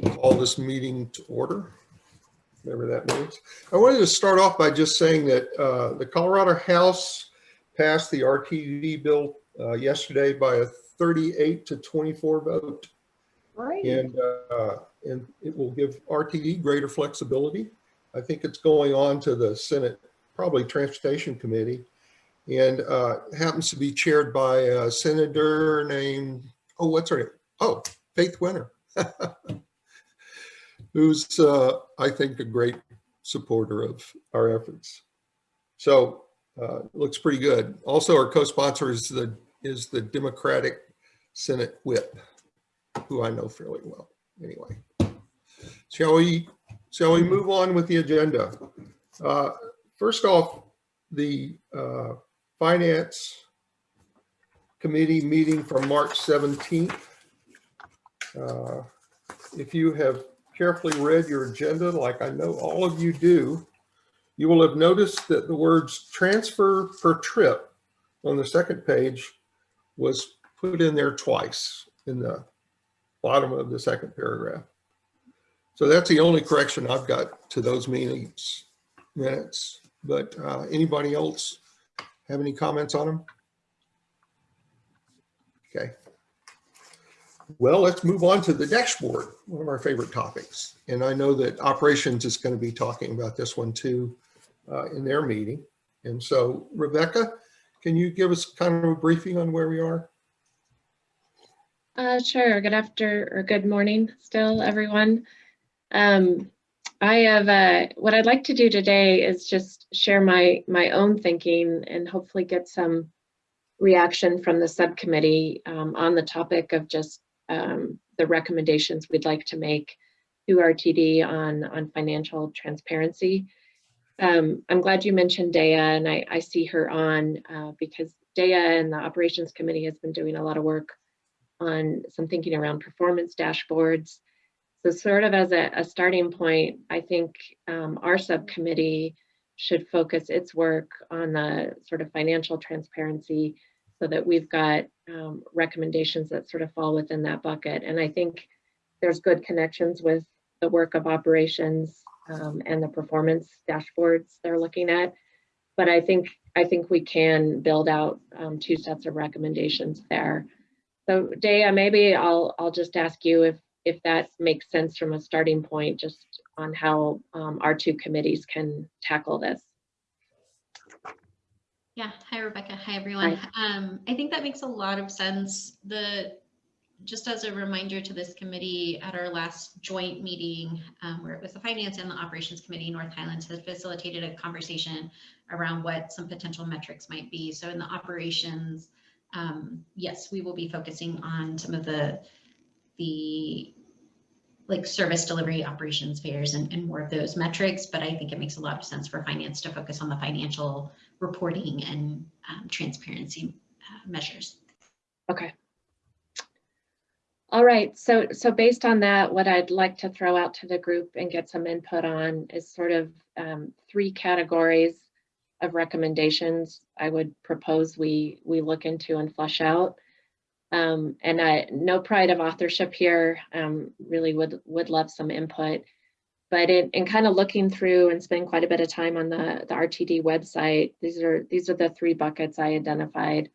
call this meeting to order, whatever that means. I wanted to start off by just saying that uh, the Colorado House passed the RTD bill uh, yesterday by a 38 to 24 vote. Right. And, uh, and it will give RTD greater flexibility. I think it's going on to the Senate, probably Transportation Committee, and uh, happens to be chaired by a senator named, oh, what's her name? Oh, Faith Winter, who's, uh, I think, a great supporter of our efforts. So uh, looks pretty good. Also, our co-sponsor is the is the Democratic Senate Whip, who I know fairly well. Anyway, shall we shall we move on with the agenda? Uh, first off, the uh, Finance Committee meeting from March 17th. Uh, if you have carefully read your agenda, like I know all of you do, you will have noticed that the words transfer per trip on the second page was put in there twice in the bottom of the second paragraph. So that's the only correction I've got to those meetings minutes. But uh, anybody else have any comments on them? Okay. Well, let's move on to the dashboard, one of our favorite topics. And I know that operations is going to be talking about this one too uh, in their meeting. And so Rebecca, can you give us kind of a briefing on where we are? Uh, sure. Good after or good morning still, everyone. Um, I have uh, what I'd like to do today is just share my my own thinking and hopefully get some reaction from the subcommittee um, on the topic of just um, the recommendations we'd like to make to RTD on on financial transparency. Um, I'm glad you mentioned Dea, and I, I see her on uh, because Dea and the operations committee has been doing a lot of work on some thinking around performance dashboards. So sort of as a, a starting point, I think um, our subcommittee should focus its work on the sort of financial transparency so that we've got um, recommendations that sort of fall within that bucket. And I think there's good connections with the work of operations um, and the performance dashboards they're looking at. But I think I think we can build out um, two sets of recommendations there. So Dea, maybe I'll I'll just ask you if if that makes sense from a starting point, just on how um, our two committees can tackle this. Yeah, hi Rebecca, hi everyone. Um, I think that makes a lot of sense. The just as a reminder to this committee, at our last joint meeting, um, where it was the Finance and the Operations Committee, North Highlands has facilitated a conversation around what some potential metrics might be. So in the operations, um, yes, we will be focusing on some of the the like service delivery operations fares and, and more of those metrics, but I think it makes a lot of sense for finance to focus on the financial reporting and um, transparency uh, measures. Okay. All right, so so based on that, what I'd like to throw out to the group and get some input on is sort of um, three categories of recommendations I would propose we we look into and flesh out. Um, and I no pride of authorship here, um, really would would love some input. But in, in kind of looking through and spending quite a bit of time on the, the RTD website, these are these are the three buckets I identified.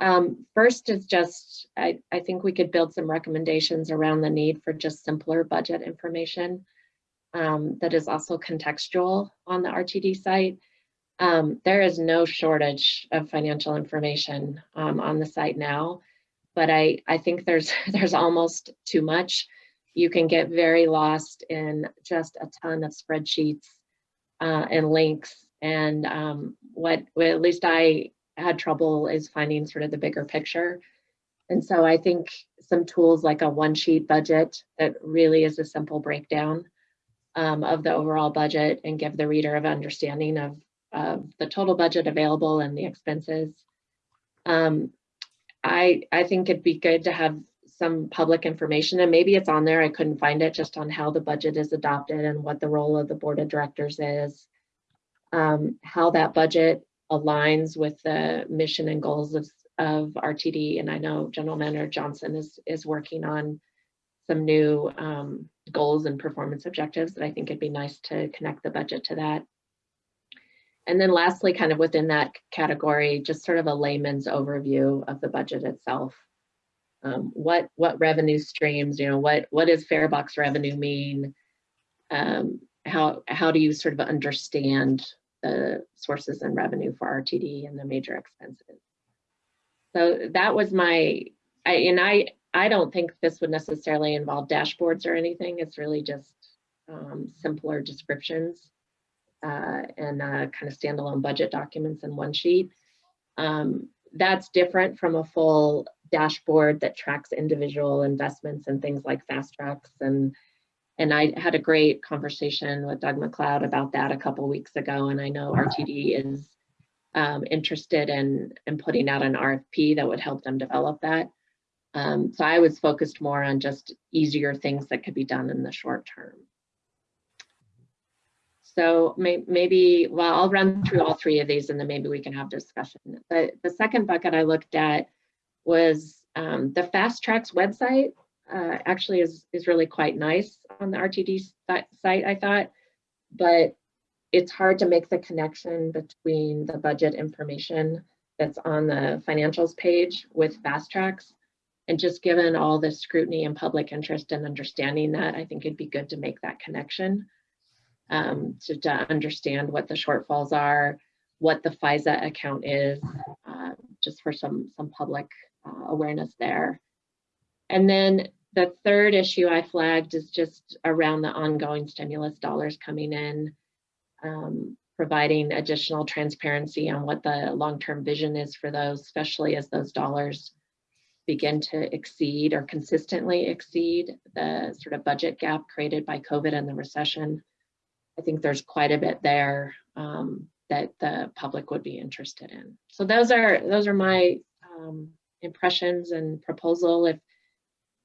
Um, first is just, I, I think we could build some recommendations around the need for just simpler budget information um, that is also contextual on the RTD site. Um, there is no shortage of financial information um, on the site now, but I, I think there's, there's almost too much. You can get very lost in just a ton of spreadsheets uh, and links and um, what, well, at least I had trouble is finding sort of the bigger picture. And so I think some tools like a one sheet budget that really is a simple breakdown um, of the overall budget and give the reader of understanding of, of the total budget available and the expenses. Um, I, I think it'd be good to have some public information and maybe it's on there, I couldn't find it just on how the budget is adopted and what the role of the board of directors is. Um, how that budget aligns with the mission and goals of, of RTD. And I know General Manager Johnson is, is working on some new um, goals and performance objectives that I think it'd be nice to connect the budget to that. And then lastly, kind of within that category, just sort of a layman's overview of the budget itself. Um, what what revenue streams, you know, what what does farebox revenue mean? Um, how how do you sort of understand the sources and revenue for RTD and the major expenses? So that was my, I, and I I don't think this would necessarily involve dashboards or anything. It's really just um, simpler descriptions uh, and uh, kind of standalone budget documents in one sheet. Um, that's different from a full dashboard that tracks individual investments and things like FasTracks and and I had a great conversation with Doug McLeod about that a couple weeks ago and I know RTD is um, interested in in putting out an RFP that would help them develop that. Um, so I was focused more on just easier things that could be done in the short term. So may, maybe, well, I'll run through all three of these and then maybe we can have discussion. The, the second bucket I looked at was um, the FasTracks website uh, actually is, is really quite nice on the RTD site, I thought, but it's hard to make the connection between the budget information that's on the financials page with FasTracks. And just given all the scrutiny and public interest in understanding that, I think it'd be good to make that connection um, to, to understand what the shortfalls are, what the FISA account is, uh, just for some, some public uh, awareness there. And then the third issue I flagged is just around the ongoing stimulus dollars coming in, um, providing additional transparency on what the long-term vision is for those, especially as those dollars begin to exceed or consistently exceed the sort of budget gap created by COVID and the recession. I think there's quite a bit there um, that the public would be interested in. So those are those are my um, impressions and proposal. If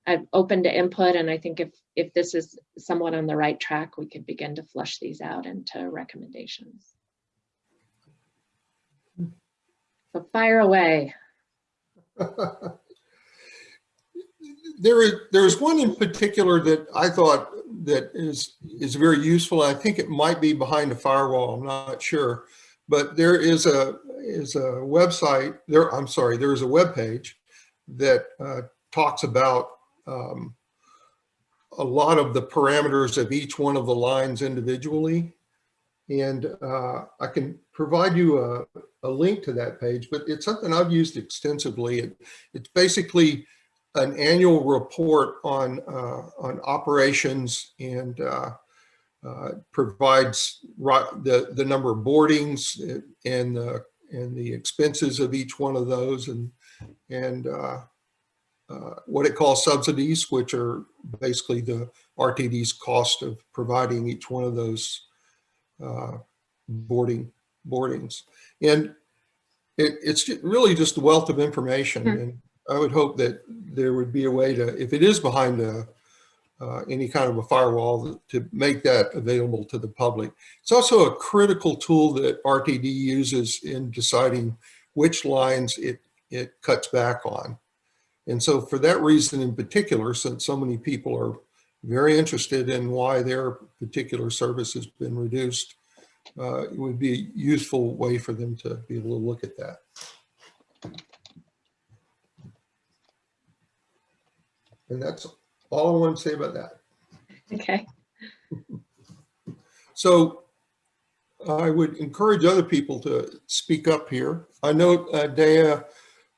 I'm open to input, and I think if if this is somewhat on the right track, we could begin to flush these out into recommendations. So fire away. there is there's one in particular that I thought that is is very useful. I think it might be behind a firewall. I'm not sure, but there is a is a website there. I'm sorry, there is a web page that uh, talks about um, a lot of the parameters of each one of the lines individually. And uh, I can provide you a, a, link to that page, but it's something I've used extensively. It, it's basically an annual report on uh, on operations and uh, uh, provides the the number of boardings and the and the expenses of each one of those and and uh, uh, what it calls subsidies, which are basically the RTD's cost of providing each one of those uh, boarding boardings. And it, it's really just a wealth of information. Mm -hmm. And I would hope that there would be a way to, if it is behind a, uh, any kind of a firewall, to make that available to the public. It's also a critical tool that RTD uses in deciding which lines it, it cuts back on. And so for that reason in particular, since so many people are very interested in why their particular service has been reduced, uh, it would be a useful way for them to be able to look at that. And that's all I want to say about that. Okay. So I would encourage other people to speak up here. I know, uh, Dea,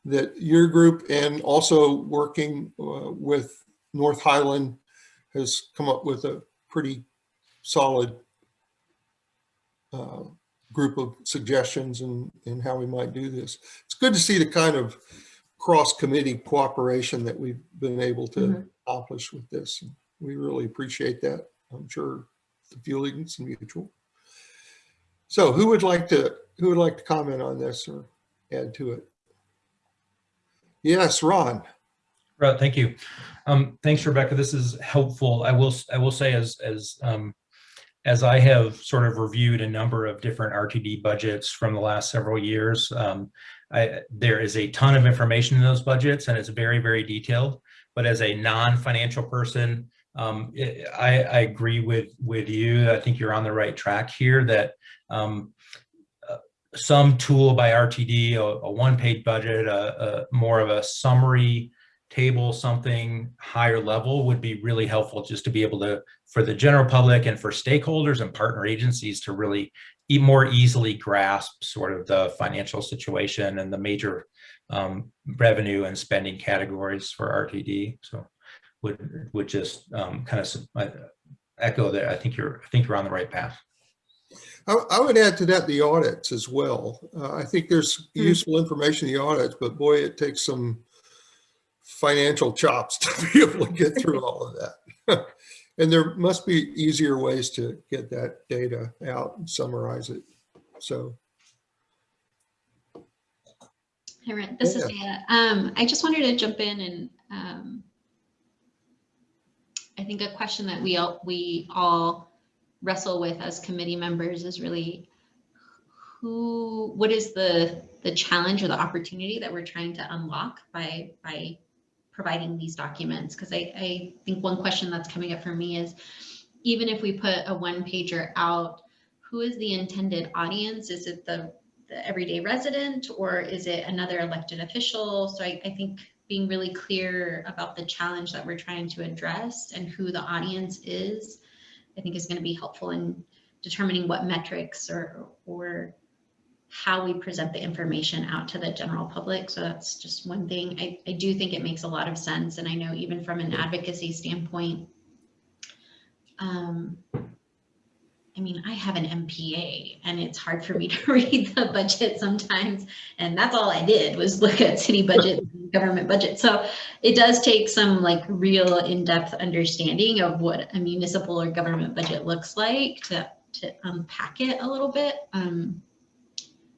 that your group and also working uh, with North Highland has come up with a pretty solid uh, group of suggestions and, and how we might do this. It's good to see the kind of cross-committee cooperation that we've been able to mm -hmm. accomplish with this. We really appreciate that. I'm sure the feelings mutual. So who would like to who would like to comment on this or add to it? Yes, Ron. Right, thank you. Um, thanks, Rebecca. This is helpful. I will I will say as as um, as I have sort of reviewed a number of different RTD budgets from the last several years, um, I, there is a ton of information in those budgets and it's very, very detailed. but as a non-financial person, um, I, I agree with, with you. I think you're on the right track here that um, uh, some tool by RTD, a, a one-page budget, a, a more of a summary table, something higher level would be really helpful just to be able to, for the general public and for stakeholders and partner agencies to really more easily grasp sort of the financial situation and the major um, revenue and spending categories for RTD. So would would just um, kind of echo that. I think you're I think you're on the right path. I, I would add to that the audits as well. Uh, I think there's Hmm. useful information in the audits, but boy, it takes some financial chops to be able to get through all of that. and there must be easier ways to get that data out and summarize it. So Hey, Ren, this is Anna. Um, I just wanted to jump in and, um, I think a question that we all, we all wrestle with as committee members is really who, what is the, the challenge or the opportunity that we're trying to unlock by, by providing these documents? Because I, I think one question that's coming up for me is, even if we put a one pager out, who is the intended audience? Is it the the everyday resident or is it another elected official? So I, I think being really clear about the challenge that we're trying to address and who the audience is, I think is going to be helpful in determining what metrics or or how we present the information out to the general public. So that's just one thing. I, I do think it makes a lot of sense. And I know even from an advocacy standpoint, um, I mean, I have an MPA and it's hard for me to read the budget sometimes. And that's all I did was look at city budget, government budget. So it does take some like real in-depth understanding of what a municipal or government budget looks like to, to unpack it a little bit. Um,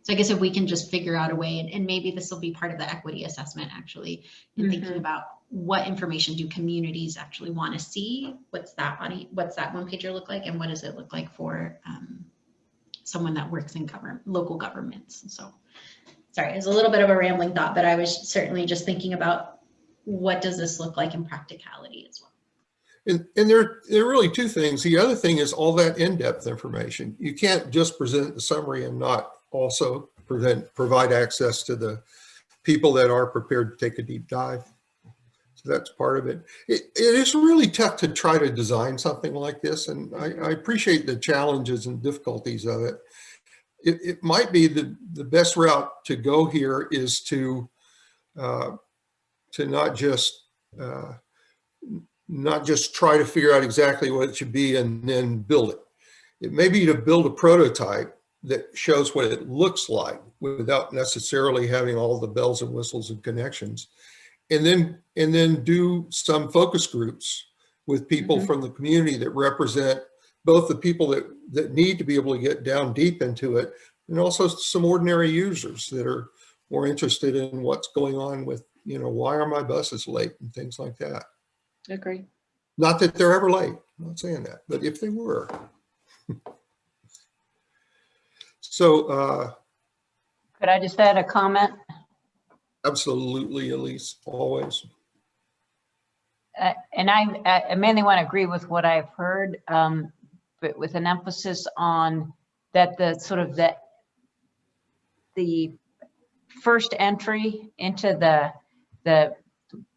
so I guess if we can just figure out a way, and, and maybe this will be part of the equity assessment actually, in thinking Mhm. about what information do communities actually want to see? What's that body, what's that one pager look like? And what does it look like for um, someone that works in government, local governments? So, sorry, it's a little bit of a rambling thought, but I was certainly just thinking about what does this look like in practicality as well? And, and there, there are really two things. The other thing is all that in-depth information. You can't just present the summary and not also prevent, provide access to the people that are prepared to take a deep dive. So that's part of it. It, it is really tough to try to design something like this. And I, I appreciate the challenges and difficulties of it. It, it might be the, the best route to go here is to, uh, to not just, uh, not just try to figure out exactly what it should be and then build it. It may be to build a prototype that shows what it looks like without necessarily having all the bells and whistles and connections. And then, and then do some focus groups with people Mhm. from the community that represent both the people that, that need to be able to get down deep into it and also some ordinary users that are more interested in what's going on with, you know, why are my buses late and things like that. Agree. Not that they're ever late, I'm not saying that, but if they were. So, uh, Could I just add a comment? absolutely, Elise, always. Uh, And I I mainly want to agree with what I've heard, um, but with an emphasis on that the sort of the, the first entry into the, the,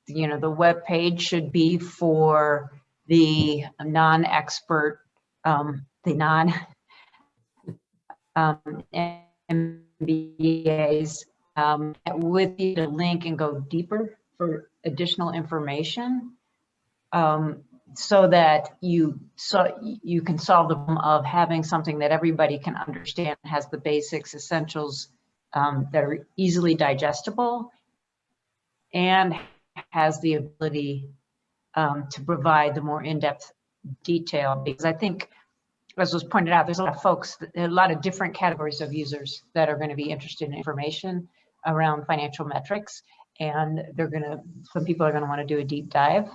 you know, the web page should be for the non-expert, um, the non um, MBAs um, with the link and go deeper for additional information. Um, so that you, so you can solve the problem of having something that everybody can understand, has the basics, essentials um, that are easily digestible and has the ability um, to provide the more in-depth detail. Because I think, as was pointed out, there's a lot of folks, a lot of different categories of users that are going to be interested in information around financial metrics. And they're going to, some people are going to want to do a deep dive.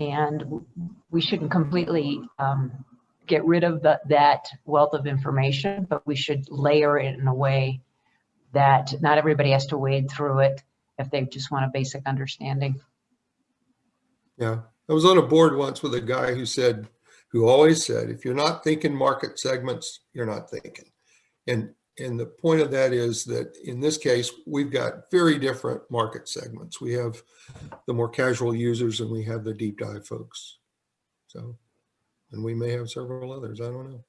And we shouldn't completely um, get rid of the, that wealth of information, but we should layer it in a way that not everybody has to wade through it if they just want a basic understanding. Yeah, I was on a board once with a guy who said, who always said, if you're not thinking market segments, you're not thinking. And, and the point of that is that in this case, we've got very different market segments. We have the more casual users and we have the deep dive folks. So, and we may have several others, I don't know.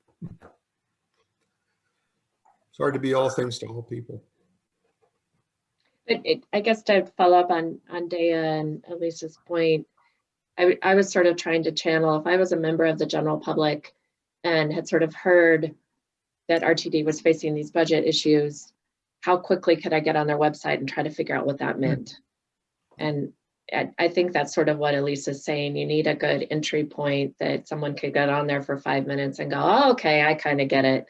It's hard to be all things to all people. But it, I guess to follow up on, on Dea and Elisa's point, I, I was sort of trying to channel, if I was a member of the general public and had sort of heard that RTD was facing these budget issues, how quickly could I get on their website and try to figure out what that meant? And I, I think that's sort of what Elise is saying. You need a good entry point that someone could get on there for five minutes and go, oh, okay, I kind of get it.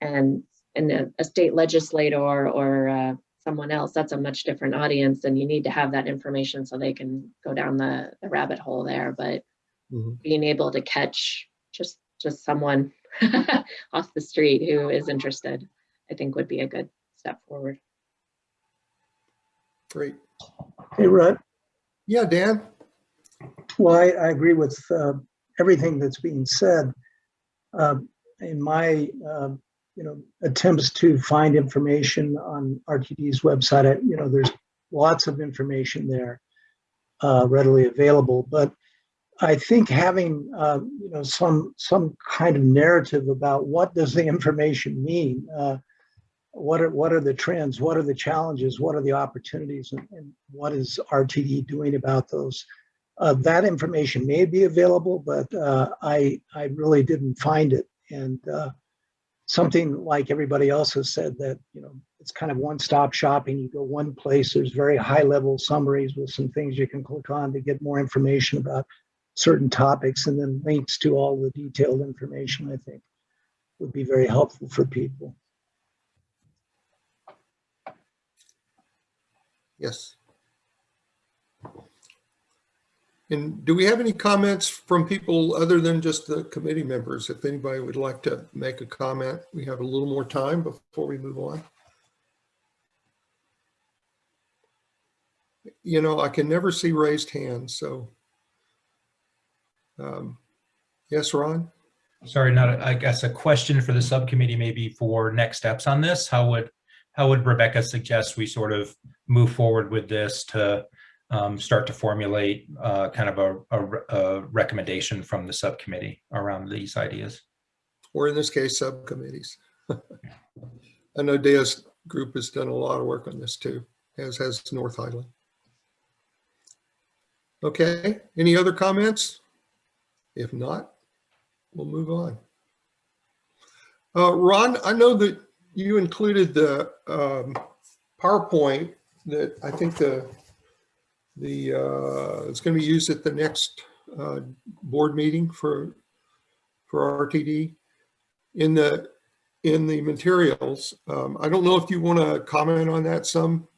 And, and a, a state legislator or uh, someone else, that's a much different audience and you need to have that information so they can go down the, the rabbit hole there. But Mhm. being able to catch just, just someone off the street who is interested, I think would be a good step forward. Great. Hey, Rudd, Yeah, Dan? well, I, I agree with uh, everything that's being said. Um, In my, um, you know, attempts to find information on RTD's website, I- you know, there's lots of information there uh, readily available, but I think having, um, you know, some, some kind of narrative about what does the information mean? uh, What are, what are the trends? What are the challenges? What are the opportunities? And and what is RTD doing about those? Uh, that information may be available, but uh, I, I really didn't find it. And uh, something like everybody else has said that, you know, it's kind of one-stop shopping. You go one place, there's very high-level summaries with some things you can click on to get more information about certain topics and then links to all the detailed information, I think, would be very helpful for people. Yes. And do we have any comments from people other than just the committee members? If anybody would like to make a comment, we have a little more time before we move on. You know, I can never see raised hands, so. um, Yes, Ron? Sorry, not, a- I guess a question for the subcommittee maybe for next steps on this. How would, how would Rebecca suggest we sort of move forward with this to um, start to formulate uh, kind of a, a a recommendation from the subcommittee around these ideas? Or in this case, subcommittees. I know Dea's group has done a lot of work on this too, as has North Highland. Okay, any other comments? If not, we'll move on. Uh, Ron, I know that you included the um, PowerPoint that I think the, the, uh, it's going to be used at the next uh, board meeting for, for RTD in the, in the materials. Um, I don't know if you want to comment on that some.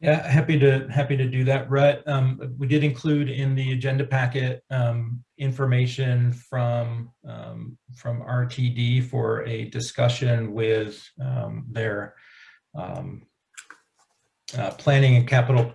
Yeah, happy to, happy to do that, Rhett. Um, we did include in the agenda packet, um, information from, um, from RTD for a discussion with, um, their, um, uh, planning and capital, ca-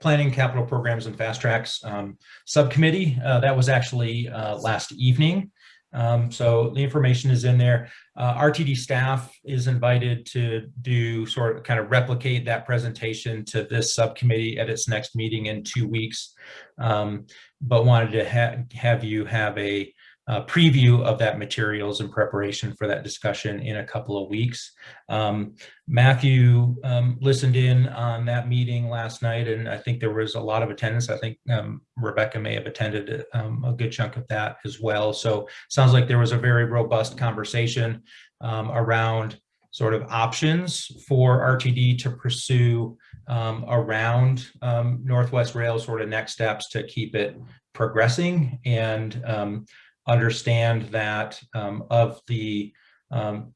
planning capital programs and FasTracks, um, subcommittee. Uh, that was actually, uh, last evening. Um, so the information is in there. Uh, RTD staff is invited to do sort of kind of replicate that presentation to this subcommittee at its next meeting in two weeks. Um, but wanted to ha have you have a, uh preview of that materials in preparation for that discussion in a couple of weeks. Um, Matthew um, listened in on that meeting last night, and I think there was a lot of attendance. I think um, Rebecca may have attended um, a good chunk of that as well. So sounds like there was a very robust conversation um, around sort of options for RTD to pursue um, around Northwest Rail sort of next steps to keep it progressing and understand that um, of the um,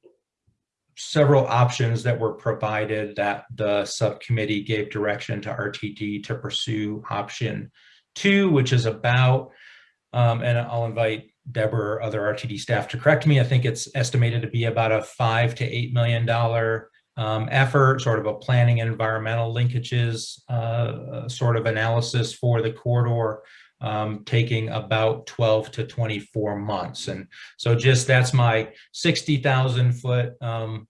several options that were provided that the subcommittee gave direction to RTD to pursue option two, which is about, um, and I'll invite Deborah or other RTD staff to correct me. I think it's estimated to be about a five to eight million dollar um, effort, sort of a planning and environmental linkages uh, sort of analysis for the corridor, um, taking about 12 to 24 months. And so just that's my 60,000 foot um,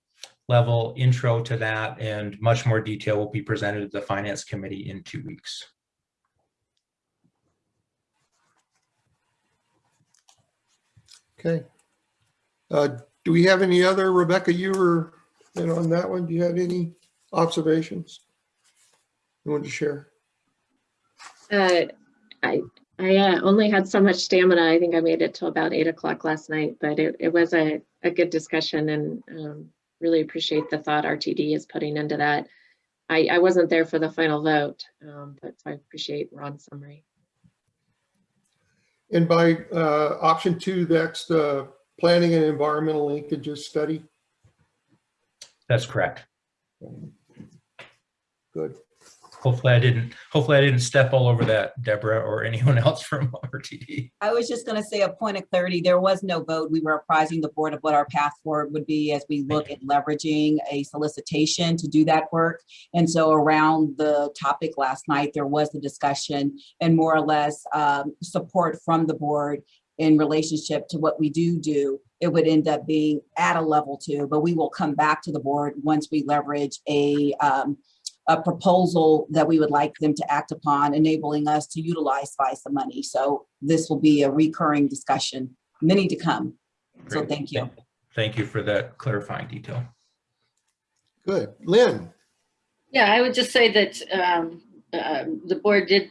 level intro to that and much more detail will be presented to the Finance Committee in two weeks. Okay. Uh, Do we have any other, Rebecca, you were in on that one? Do you have any observations you want to share? Uh, I, I uh, only had so much stamina. I think I made it till about eight o'clock last night, but it, it was a, a good discussion and um, really appreciate the thought RTD is putting into that. I, I wasn't there for the final vote, um, but so I appreciate Ron's summary. And by uh, option two, that's the planning and environmental linkages study. That's correct. Good. Hopefully I didn't, hopefully I didn't step all over that, Deborah, or anyone else from RTD. I was just gonna say a point of clarity, there was no vote. We were apprising the board of what our path forward would be as we look at leveraging a solicitation to do that work. And so around the topic last night, there was a discussion and more or less um, support from the board in relationship to what we do do. It would end up being at a level two, but we will come back to the board once we leverage a um, a proposal that we would like them to act upon, enabling us to utilize FISA money. So this will be a recurring discussion, many to come. So thank you. Thank you for that clarifying detail. Good. Lynn? Yeah, I would just say that um, um, the board did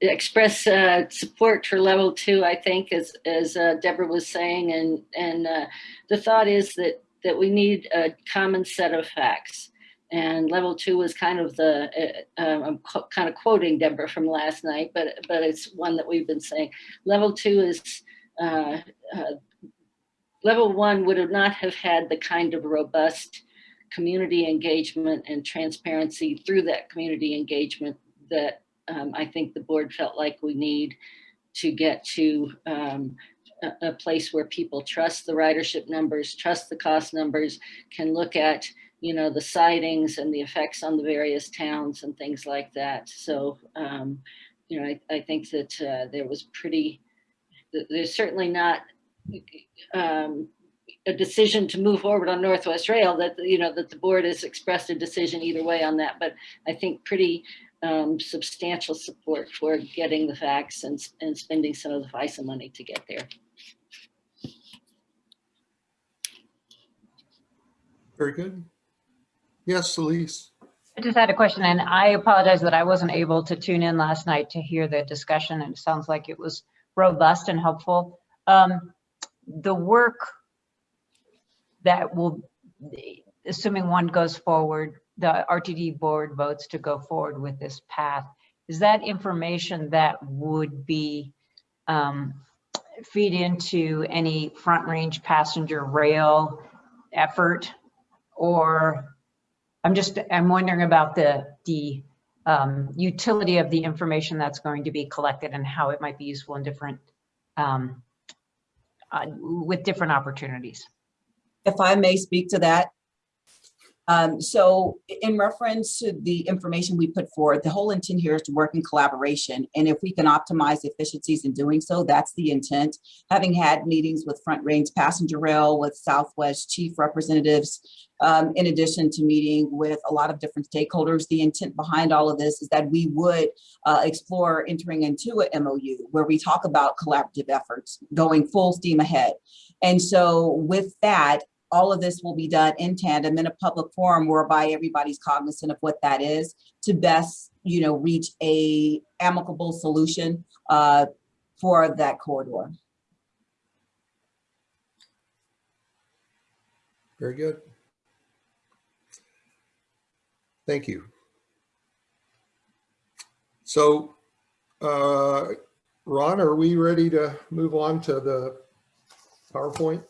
express uh, support for level two, I think, as, as uh, Deborah was saying. And, and uh, the thought is that, that we need a common set of facts. And level two was kind of the, uh, uh, I'm kind of quoting Deborah from last night, but, but it's one that we've been saying. Level two is, uh, uh, level one would have not have had the kind of robust community engagement and transparency through that community engagement that um, I think the board felt like we need to get to um, a, a place where people trust the ridership numbers, trust the cost numbers, can look at, you know, the sitings and the effects on the various towns and things like that. So, um, you know, I, I think that uh, there was pretty, there's certainly not um, a decision to move forward on Northwest Rail that, you know, that the board has expressed a decision either way on that, but I think pretty um, substantial support for getting the facts and, and spending some of the FISA money to get there. Very good. Yes, Elise? I just had a question and I apologize that I wasn't able to tune in last night to hear the discussion and it sounds like it was robust and helpful. Um, the work that will, assuming one goes forward, the RTD board votes to go forward with this path, is that information that would be um, feed into any front range passenger rail effort? Or I'm just, I'm wondering about the, the um, utility of the information that's going to be collected and how it might be useful in different, um, uh, with different opportunities. If I may speak to that. Um, so in reference to the information we put forward, the whole intent here is to work in collaboration. And if we can optimize efficiencies in doing so, that's the intent. Having had meetings with Front Range Passenger Rail, with Southwest Chief Representatives, um, in addition to meeting with a lot of different stakeholders, the intent behind all of this is that we would uh, explore entering into a MOU where we talk about collaborative efforts going full steam ahead. And so with that, all of this will be done in tandem in a public forum whereby everybody's cognizant of what that is to best, you know, reach a amicable solution uh, for that corridor. Very good. Thank you. So, uh, Ron, are we ready to move on to the PowerPoint?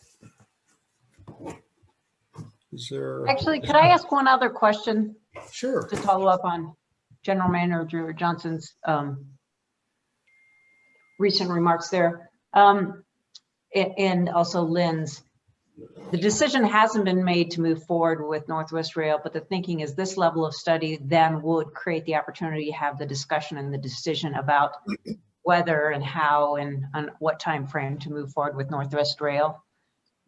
Is there? Actually, could I ask one other question Sure. to follow up on General Manager Drew Johnson's um, recent remarks there? Um, And also Lynn's. the decision hasn't been made to move forward with Northwest Rail, but the thinking is this level of study then would create the opportunity to have the discussion and the decision about whether and how and on what time frame to move forward with Northwest Rail.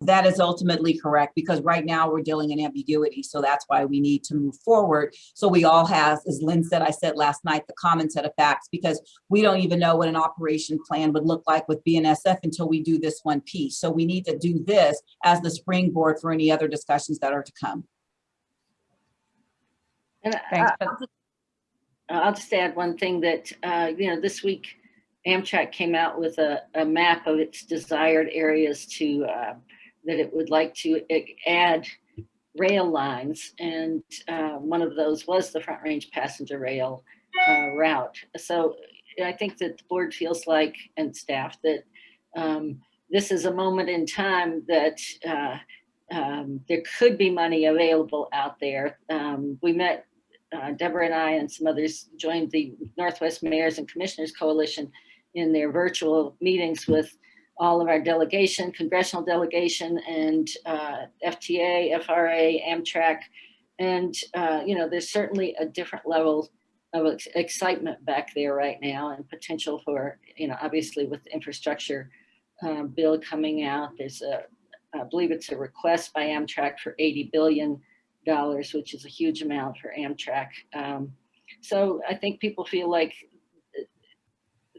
That is ultimately correct because right now we're dealing in ambiguity. So that's why we need to move forward. So we all have, as Lynn said, I said last night, the common set of facts because we don't even know what an operation plan would look like with BNSF until we do this one piece. So we need to do this as the springboard for any other discussions that are to come. And Thanks, I- I'll just- I'll just add one thing that, uh, you know, this week Amtrak came out with a, a map of its desired areas to, uh, that it would like to add rail lines. And uh, one of those was the Front Range Passenger Rail uh, route. So I think that the board feels like, and staff, that um, this is a moment in time that uh, um, there could be money available out there. Um, we met, uh, Deborah and I and some others joined the Northwest Mayors and Commissioners Coalition in their virtual meetings with all of our delegation, congressional delegation and uh, FTA, FRA, Amtrak. And, uh, you know, there's certainly a different level of ex- excitement back there right now and potential for, you know, obviously with the infrastructure uh, bill coming out, there's a, I believe it's a request by Amtrak for 80 billion dollars, which is a huge amount for Amtrak. Um, so I think people feel like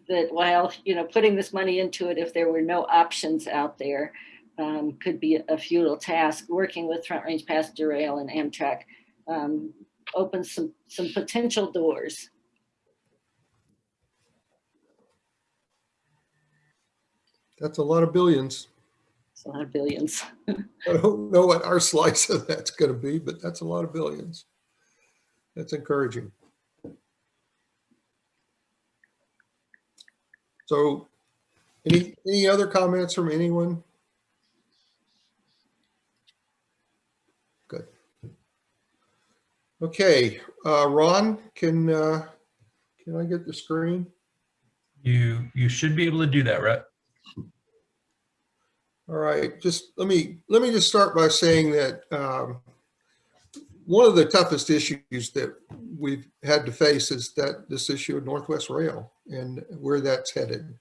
that while, you know, putting this money into it, if there were no options out there, um, could be a futile task. Working with Front Range Passenger Rail and Amtrak um, opens some, some potential doors. That's a lot of billions. It's a lot of billions. I don't know what our slice of that's going to be, but that's a lot of billions. That's encouraging. So any, any other comments from anyone? Good. Okay, uh, Ron, can, uh, can I get the screen? You, you should be able to do that, Rhett. All right, just let me, let me just start by saying that um, one of the toughest issues that we've had to face is that this issue of Northwest Rail and where that's headed.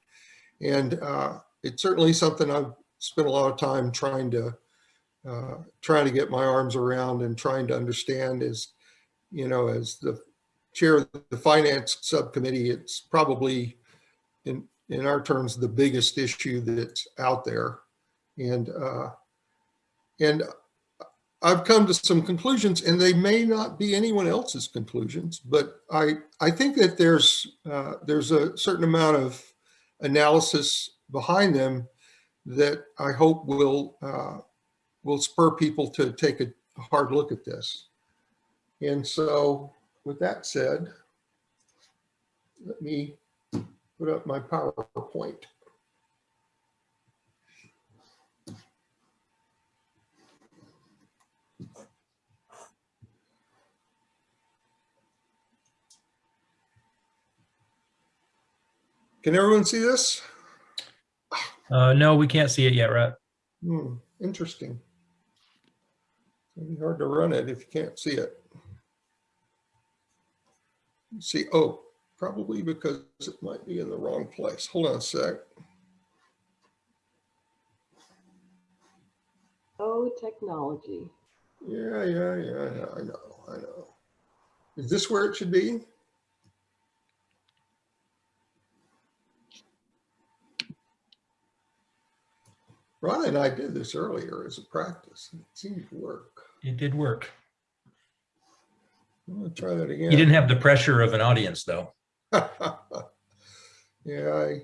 And uh, it's certainly something I've spent a lot of time trying to uh, trying to get my arms around and trying to understand is, you know, as the chair of the finance subcommittee, it's probably in in our terms the biggest issue that's out there and uh, and I've come to some conclusions, and they may not be anyone else's conclusions, but I I think that there's uh, there's a certain amount of analysis behind them that I hope will uh, will spur people to take a hard look at this. And so, with that said, let me put up my PowerPoint. Can everyone see this? Uh, no, we can't see it yet, Rhett. Hmm, interesting. It'd be hard to run it if you can't see it. See, oh, probably because it might be in the wrong place. Hold on a sec. Oh, technology. Yeah, yeah, yeah, yeah, I know, I know. Is this where it should be? Ron and I did this earlier as a practice. It seemed to work. It did work. I'm gonna try that again. You didn't have the pressure of an audience, though. Yeah, I,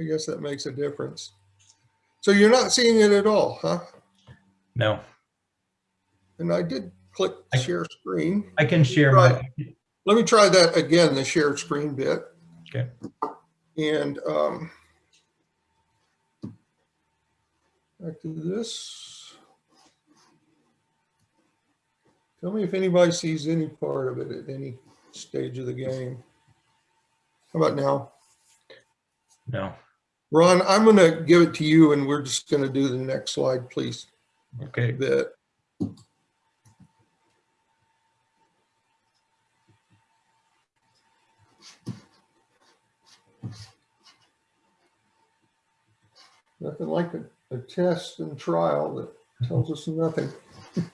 I guess that makes a difference. So you're not seeing it at all, huh? No, And I did click I- share screen. I can share my, Let me try that again, the share screen bit. Okay. And um, back to this. Tell me if anybody sees any part of it at any stage of the game. How about now? no. Ron, I'm going to give it to you and we're just going to do the next slide, please. Okay, that nothing like a, a test and trial that tells us nothing.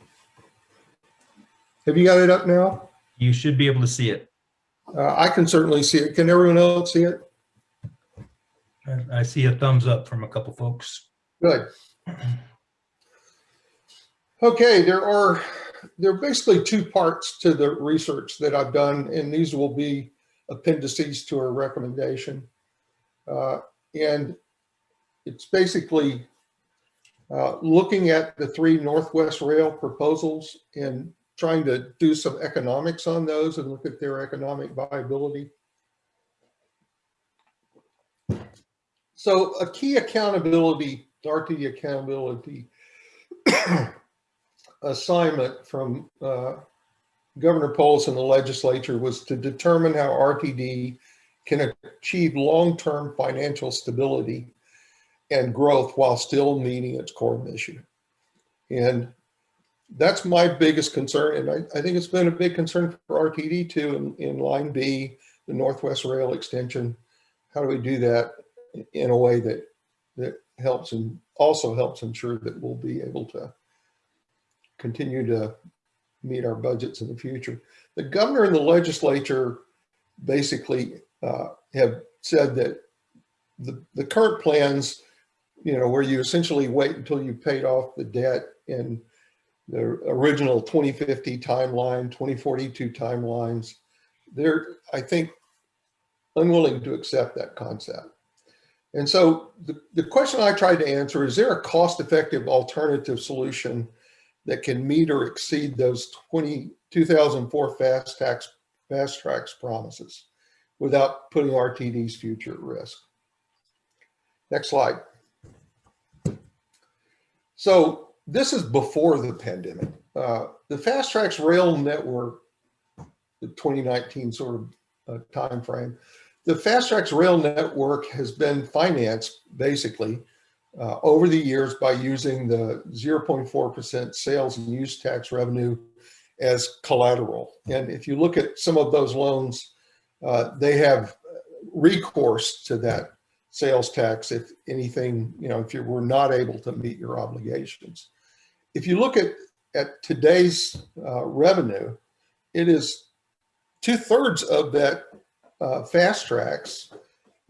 Have you got it up now? you should be able to see it. Uh, I can certainly see it. Can everyone else see it? I- I see a thumbs up from a couple folks. Good. Okay, there are, there are basically two parts to the research that I've done, and these will be appendices to our recommendation. Uh, And it's basically uh, looking at the three Northwest Rail proposals and trying to do some economics on those and look at their economic viability. So a key accountability, RTD accountability assignment from uh, Governor Polis and the legislature was to determine how RTD can achieve long-term financial stability and growth while still meeting its core mission. And that's my biggest concern. And I, I think it's been a big concern for RTD too in, in line B, the Northwest Rail extension. How do we do that in a way that, that helps and also helps ensure that we'll be able to continue to meet our budgets in the future. The governor and the legislature basically uh, have said that the, the current plans, you know, where you essentially wait until you paid off the debt in the original 2050 timeline, 2042 timelines, they're, I think, unwilling to accept that concept. And so the, the question I tried to answer, is there a cost-effective alternative solution that can meet or exceed those 20, 2004 fast tax, FasTracks promises without putting RTD's future at risk? Next slide. So this is before the pandemic. Uh, the FasTracks Rail Network, the 2019 sort of uh, timeframe, the FasTracks Rail Network has been financed basically uh, over the years by using the 0.4% sales and use tax revenue as collateral. And if you look at some of those loans, uh, they have recourse to that sales tax if anything, you know, if you were not able to meet your obligations. If you look at, at today's uh, revenue, it is two thirds of that uh, FasTracks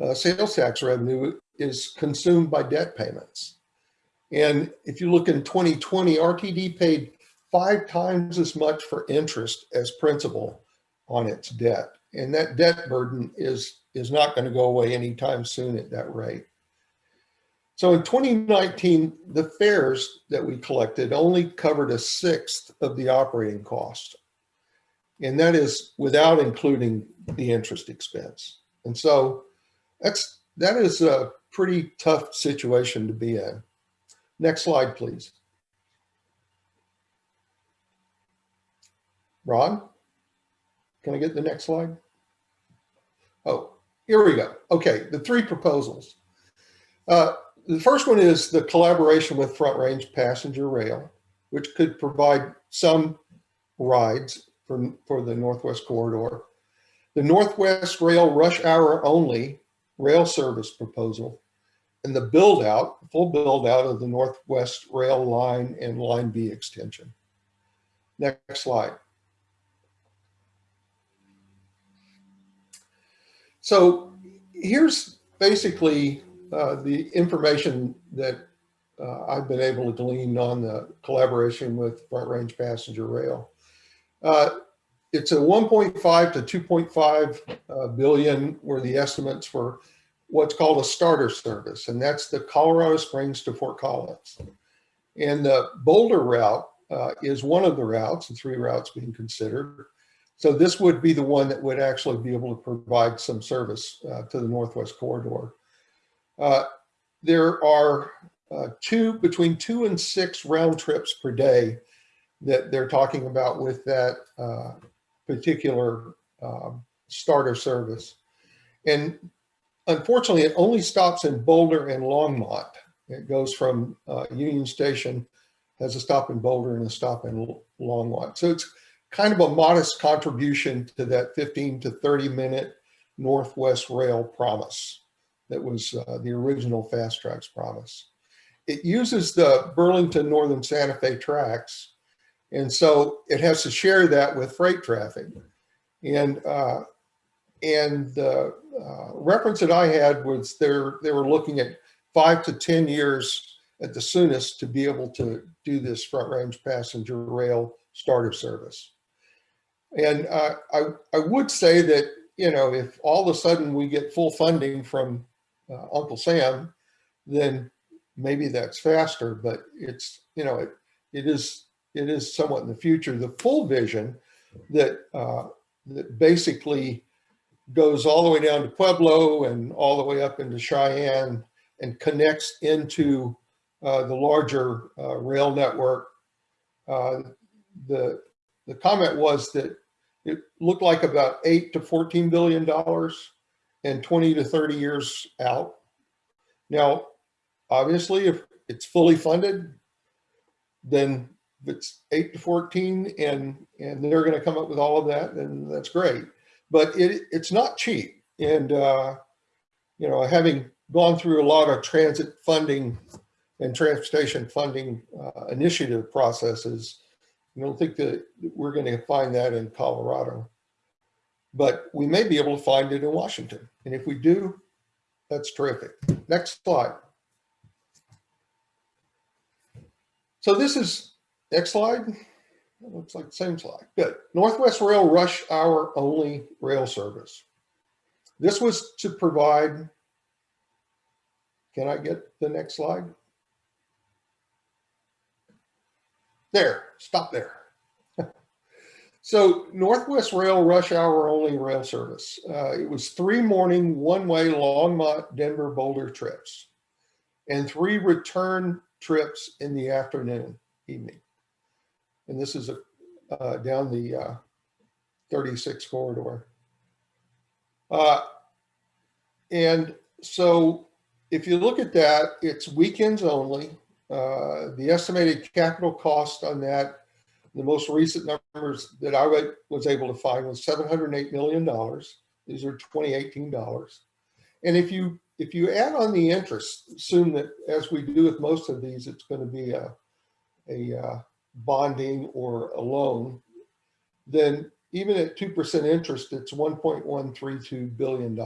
uh, sales tax revenue is consumed by debt payments. And if you look in 2020, RTD paid five times as much for interest as principal on its debt. And that debt burden is, is not going to go away anytime soon at that rate. So in 2019, the fares that we collected only covered a sixth of the operating cost. And that is without including the interest expense. And so that's, that is a pretty tough situation to be in. Next slide, please. Ron, can I get the next slide? Oh, here we go. Okay, the three proposals. Uh, the first one is the collaboration with Front Range Passenger Rail, which could provide some rides for, for the Northwest Corridor. The Northwest Rail Rush Hour Only rail service proposal, and the build out, full build out of the Northwest Rail line and Line B extension. Next slide. So here's basically uh, the information that uh, I've been able to glean on the collaboration with Front Range Passenger Rail. Uh, it's a 1.5 to 2.5 uh, billion were the estimates for what's called a starter service, and that's the Colorado Springs to Fort Collins. And the Boulder route uh, is one of the routes, the three routes being considered. So this would be the one that would actually be able to provide some service uh, to the Northwest Corridor. Uh, there are uh, two, between two and six round trips per day that they're talking about with that uh, particular um, starter service. And unfortunately, it only stops in Boulder and Longmont. It goes from uh, Union Station has a stop in Boulder and a stop in Longmont. So it's kind of a modest contribution to that 15 to 30 minute Northwest Rail promise that was uh, the original FasTracks promise. It uses the Burlington Northern Santa Fe tracks, and so it has to share that with freight traffic. And uh, and the uh, reference that I had was they're they were looking at five to 10 years at the soonest to be able to do this front range passenger rail starter service. And uh, I, I would say that, you know, if all of a sudden we get full funding from uh, Uncle Sam, then maybe that's faster, but it's, you know, it, it is, it is somewhat in the future. The full vision that, uh, that basically goes all the way down to Pueblo and all the way up into Cheyenne and connects into uh, the larger uh, rail network. Uh, the the comment was that it looked like about eight to fourteen billion dollars and 20 to 30 years out. Now, obviously, if it's fully funded, then it's eight to 14 and and they're going to come up with all of that, then that's great. But it it's not cheap, and uh, you know, having gone through a lot of transit funding and transportation funding uh, initiative processes. I don't think that we're going to find that in Colorado, but we may be able to find it in Washington. And if we do, that's terrific. Next slide. So this is, next slide. It looks like the same slide. Good. Northwest Rail rush hour only rail service. This was to provide can I get the next slide? There, stop there. so Northwest Rail rush hour only rail service. Uh, it was three morning, one-way Longmont, Denver, Boulder trips and three return trips in the afternoon, evening. And this is a, uh, down the uh, 36 corridor. Uh, and so if you look at that, it's weekends only. Uh, the estimated capital cost on that, the most recent numbers that I was able to find was $708 million. These are 2018 dollars. And if you if you add on the interest, assume that as we do with most of these, it's going to be a, a uh, bonding or a loan, then even at 2% interest, it's $1.132 billion.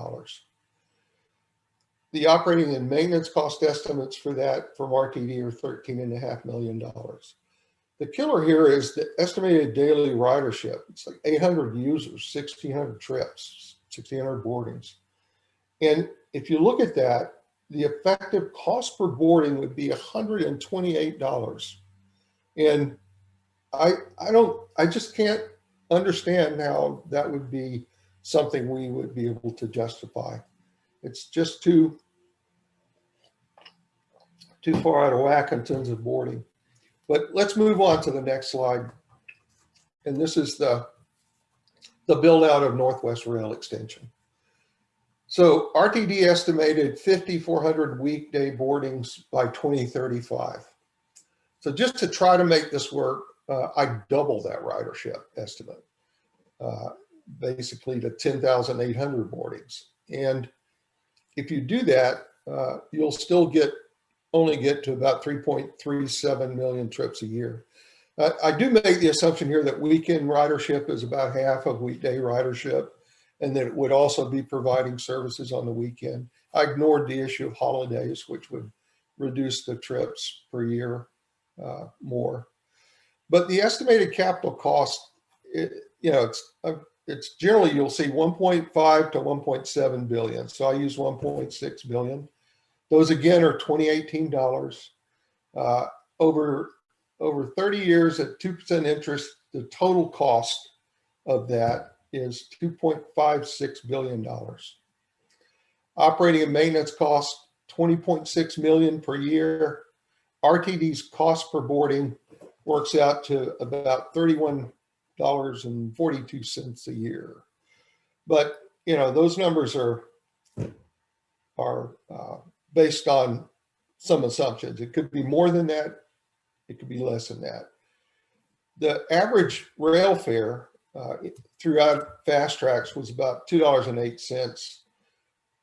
The operating and maintenance cost estimates for that from RTD are thirteen and a half million dollars. The killer here is the estimated daily ridership. It's like 800 users, 1,600 trips, 1,600 boardings. And if you look at that, the effective cost per boarding would be $128. And I, I don't, I just can't understand how that would be something we would be able to justify. It's just too, too far out of whack in terms of boarding. But let's move on to the next slide. And this is the, the build out of Northwest Rail Extension. So RTD estimated 5,400 weekday boardings by 2035. So just to try to make this work, uh, I doubled that ridership estimate, uh, basically to 10,800 boardings. And if you do that, uh, you'll still get only get to about 3.37 million trips a year. Uh, I do make the assumption here that weekend ridership is about half of weekday ridership and that it would also be providing services on the weekend. I ignored the issue of holidays, which would reduce the trips per year uh, more. But the estimated capital cost, it, you know, it's uh, it's generally you'll see 1.5 to 1.7 billion. So I use 1.6 billion. Those again are 2018 dollars. Uh, over over 30 years at 2% interest, the total cost of that is 2.56 billion dollars. Operating and maintenance costs 20.6 million per year. RTD's cost per boarding works out to about 31 dollars and 42 cents a year. But you know those numbers are are uh, based on some assumptions. It could be more than that. it could be less than that. The average rail fare uh, throughout FasTracks was about $2.08.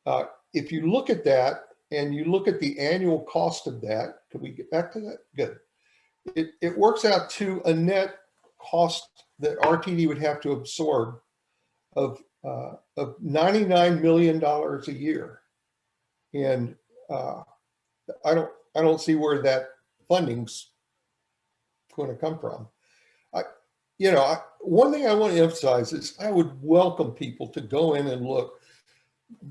Uh, if you look at that and you look at the annual cost of that, could we get back to that? Good. It, it works out to a net cost that RTD would have to absorb of, uh, of $99 million a year. And uh, I don't, I don't see where that funding's going to come from. I, you know, I, one thing I want to emphasize is I would welcome people to go in and look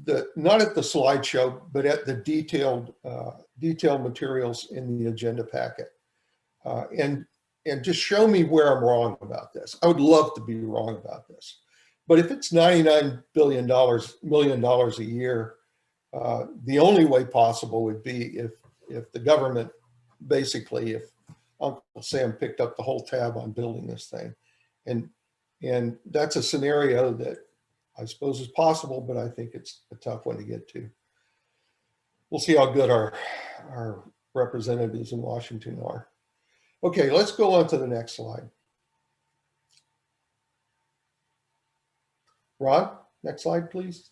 the not at the slideshow, but at the detailed uh, detailed materials in the agenda packet, uh, and and just show me where I'm wrong about this. I would love to be wrong about this, but if it's 99 billion dollars million dollars a year, uh, the only way possible would be if if the government basically if Uncle Sam picked up the whole tab on building this thing, and and that's a scenario that I suppose is possible, but I think it's a tough one to get to. We'll see how good our, our representatives in Washington are. Okay, let's go on to the next slide. Ron, next slide, please.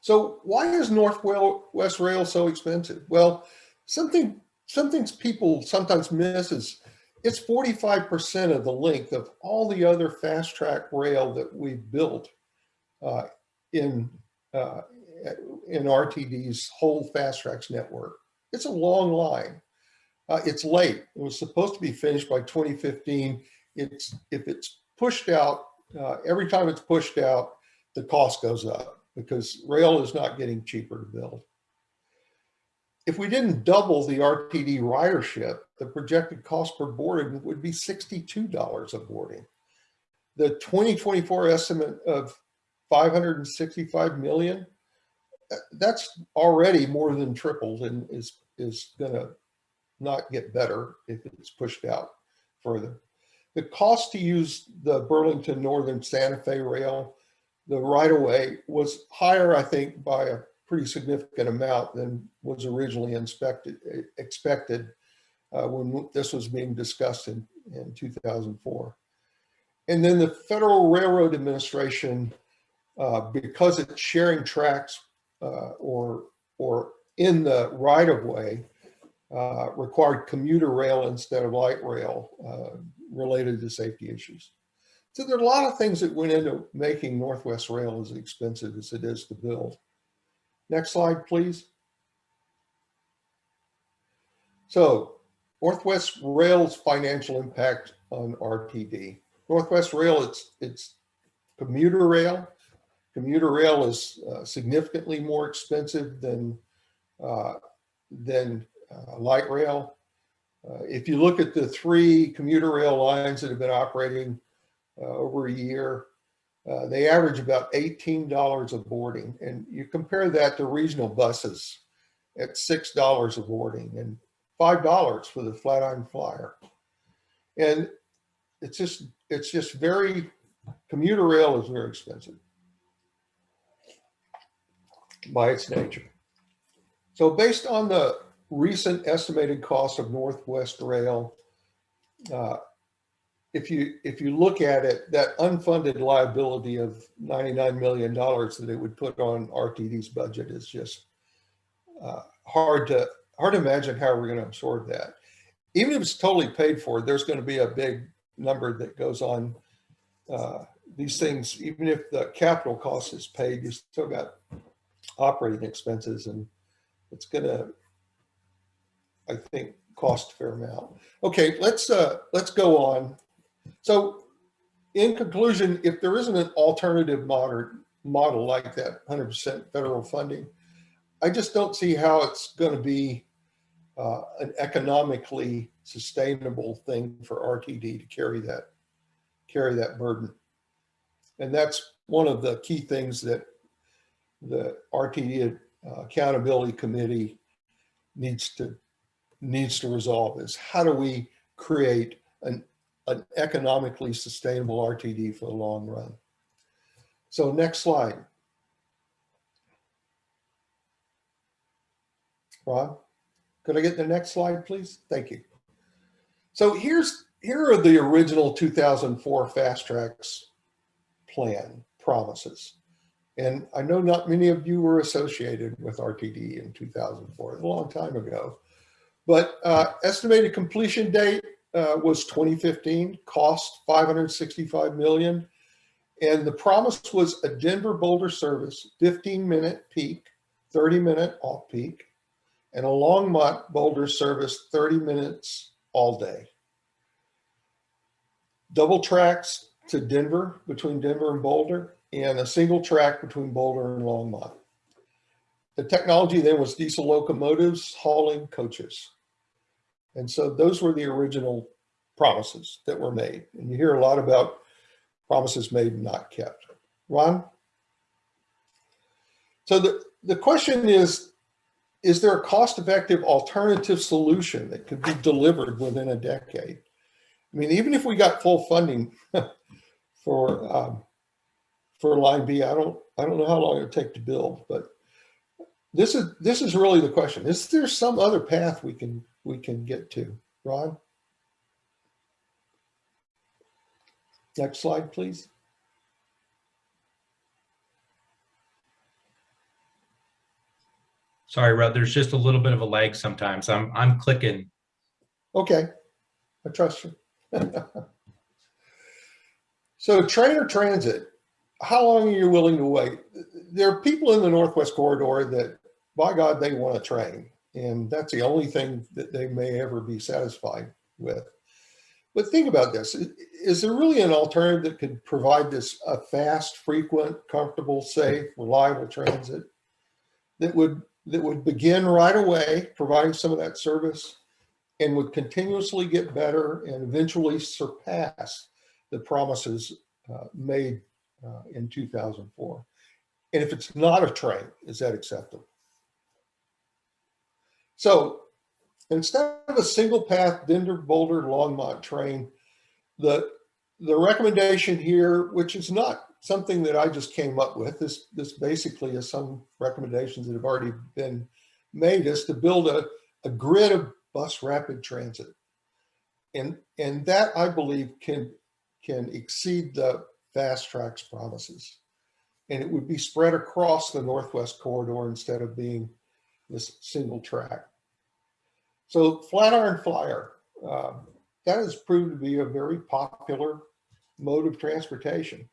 So why is Northwest Rail so expensive? Well, something, something people sometimes miss is it's 45% of the length of all the other fast track rail that we've built uh, in, uh, in RTD's whole FasTracks network. It's a long line. Uh, it's late. It was supposed to be finished by 2015. It's if it's pushed out, uh, every time it's pushed out, the cost goes up because rail is not getting cheaper to build. If we didn't double the RTD ridership, the projected cost per boarding would be $62 a boarding. The 2024 estimate of 565 million, that's already more than tripled and is, is gonna not get better if it's pushed out further. The cost to use the Burlington Northern Santa Fe rail, the right of way was higher, I think, by a pretty significant amount than was originally inspected, expected uh, when this was being discussed in, in 2004. And then the Federal Railroad Administration, uh, because it's sharing tracks or, or in the right of way, uh, required commuter rail instead of light rail uh, related to safety issues. So there are a lot of things that went into making Northwest Rail as expensive as it is to build. Next slide, please. So Northwest Rail's financial impact on RTD. Northwest Rail, it's, it's commuter rail. Commuter rail is uh, significantly more expensive than, uh, than uh, light rail. Uh, if you look at the three commuter rail lines that have been operating uh, over a year, uh, they average about $18 a boarding. And you compare that to regional buses at $6 a boarding and $5 for the Flatiron Flyer. And it's just, it's just very, commuter rail is very expensive by its nature. So based on the recent estimated cost of Northwest Rail, uh, if you if you look at it, that unfunded liability of $99 million that it would put on RTD's budget is just uh, hard to hard to imagine how we're going to absorb that. Even if it's totally paid for, there's going to be a big number that goes on uh, these things. Even if the capital cost is paid, you still got operating expenses, and it's to, I think, cost a fair amount. Okay, let's uh, let's go on. So in conclusion, if there isn't an alternative model, model like that 100% federal funding, I just don't see how it's going to be uh, an economically sustainable thing for RTD to carry that carry that burden. And that's one of the key things that the RTD uh, Accountability Committee needs to needs to resolve is how do we create an an economically sustainable RTD for the long run. So next slide. Ron, could I get the next slide, please? Thank you. So here's, here are the original 2004 FasTracks plan promises. And I know not many of you were associated with RTD in 2004, a long time ago. But uh, estimated completion date uh, was 2015, cost 565 million. And the promise was a Denver Boulder service, 15 minute peak, 30 minute off peak, and a Longmont Boulder service, 30 minutes all day. Double tracks to Denver, between Denver and Boulder, and a single track between Boulder and Longmont. The technology then was diesel locomotives hauling coaches. And so those were the original promises that were made. And you hear a lot about promises made and not kept. Ron? So the, the question is, is there a cost-effective alternative solution that could be delivered within a decade? I mean, even if we got full funding for um, for line B, I don't I don't know how long it'll take to build, but this is this is really the question. Is there some other path we can we can get to? Ron? Next slide, please. Sorry, Rod, there's just a little bit of a lag sometimes. I'm, I'm clicking. Okay, I trust you. so train or transit, how long are you willing to wait? There are people in the Northwest Corridor that, by God, they want a train. And that's the only thing that they may ever be satisfied with. But think about this. Is there really an alternative that could provide this a fast, frequent, comfortable, safe, reliable transit that would that would begin right away, providing some of that service and would continuously get better and eventually surpass the promises uh, made uh, in 2004. And if it's not a train, is that acceptable? So instead of a single path Denver Boulder Longmont train, the, the recommendation here, which is not something that I just came up with, this, this basically is some recommendations that have already been made, is to build a, a grid of bus rapid transit. And, and that I believe can, can exceed the FasTracks promises. And it would be spread across the Northwest corridor instead of being this single track. So Flatiron Flyer, uh, that has proved to be a very popular mode of transportation.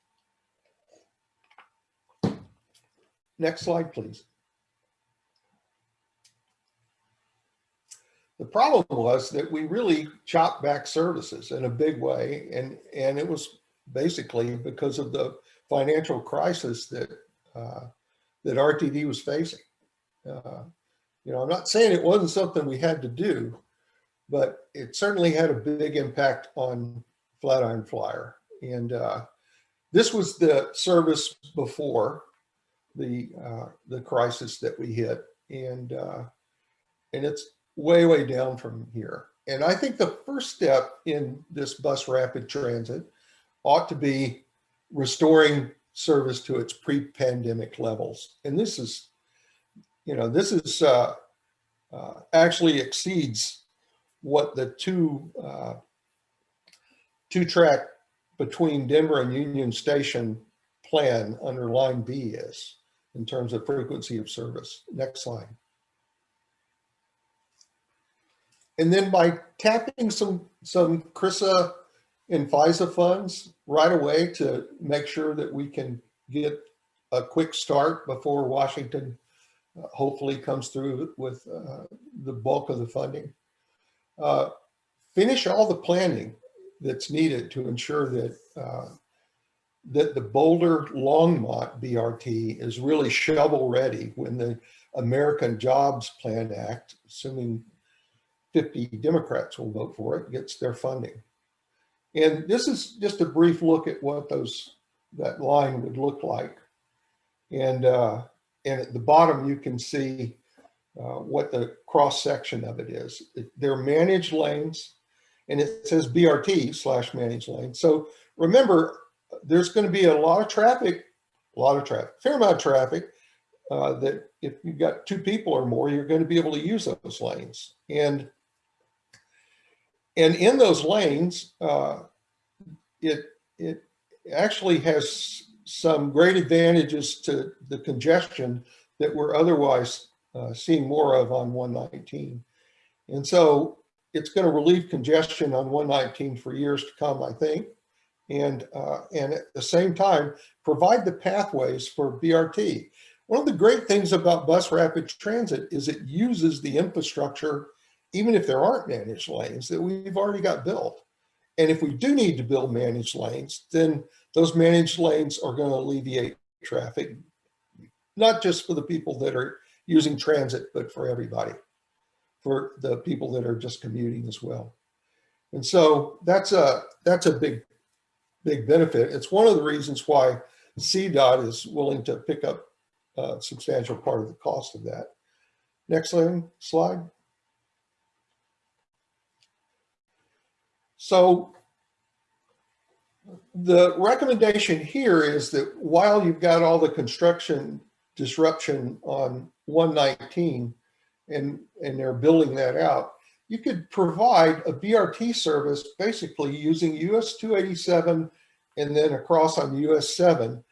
Next slide, please. The problem was that we really chopped back services in a big way, and, and it was basically because of the financial crisis that, uh, that RTD was facing. Uh, you know, I'm not saying it wasn't something we had to do, but it certainly had a big impact on Flatiron Flyer. And uh, this was the service before the uh, the crisis that we hit, and uh, and it's way way down from here. And I think the first step in this bus rapid transit ought to be restoring service to its pre-pandemic levels. And this is, you know, this is uh, uh, actually exceeds what the two uh, two track between Denver and Union Station plan under line B is in terms of frequency of service. Next slide. And then by tapping some, some CRRSA and FISA funds right away to make sure that we can get a quick start before Washington uh, hopefully comes through with uh, the bulk of the funding. Uh, finish all the planning that's needed to ensure that uh, that the Boulder Longmont BRT is really shovel ready when the American Jobs Plan Act, assuming 50 Democrats will vote for it, gets their funding. And this is just a brief look at what those that line would look like. And, uh, and at the bottom, you can see uh, what the cross section of it is. They're managed lanes and it says BRT slash managed lane. So remember, there's going to be a lot of traffic, a lot of traffic, fair amount of traffic uh, that if you've got two people or more, you're going to be able to use those lanes. And and in those lanes, uh, it it actually has some great advantages to the congestion that we're otherwise uh, seeing more of on 119. And so it's going to relieve congestion on 119 for years to come, I think. And, uh, and at the same time, provide the pathways for BRT. One of the great things about bus rapid transit is it uses the infrastructure, even if there aren't managed lanes, that we've already got built. And if we do need to build managed lanes, then those managed lanes are going to alleviate traffic, not just for the people that are using transit, but for everybody, for the people that are just commuting as well. And so that's a, that's a big, big benefit. It's one of the reasons why CDOT is willing to pick up a substantial part of the cost of that. Next slide. So the recommendation here is that while you've got all the construction disruption on 119 and, and they're building that out, you could provide a BRT service basically using US 287 and then across on US 7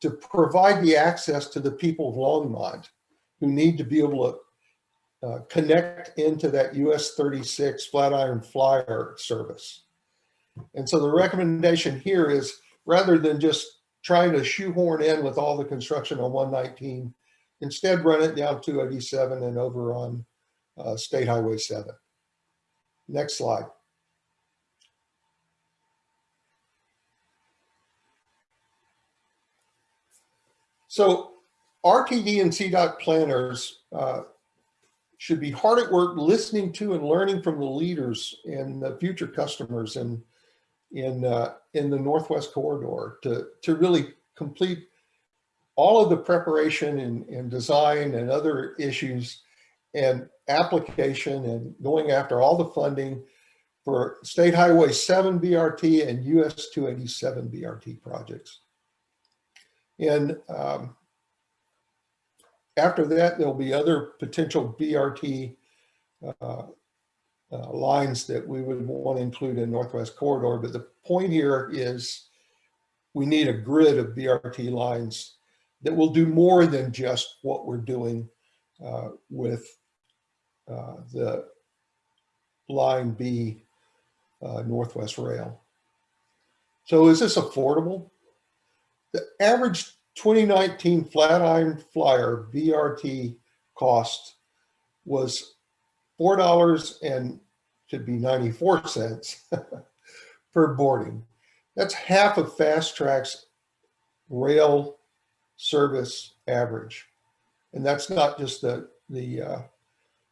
to provide the access to the people of Longmont who need to be able to uh, connect into that US 36 Flatiron Flyer service. And so the recommendation here is rather than just trying to shoehorn in with all the construction on 119, instead run it down 287 and over on uh, State Highway 7. Next slide. So RTD and CDOT planners uh, should be hard at work listening to and learning from the leaders and the future customers in in uh, in the Northwest Corridor to to really complete all of the preparation and, and design and other issues and application and going after all the funding for State Highway 7 BRT and US 287 BRT projects. And um, after that, there'll be other potential BRT uh, uh, lines that we would want to include in Northwest Corridor. But the point here is we need a grid of BRT lines that will do more than just what we're doing uh, with uh, the line B uh, Northwest Rail. So is this affordable? The average 2019 Flatiron Flyer BRT cost was four dollars and should be 94 cents per boarding. That's half of Fast Track's rail service average. And that's not just the, the uh,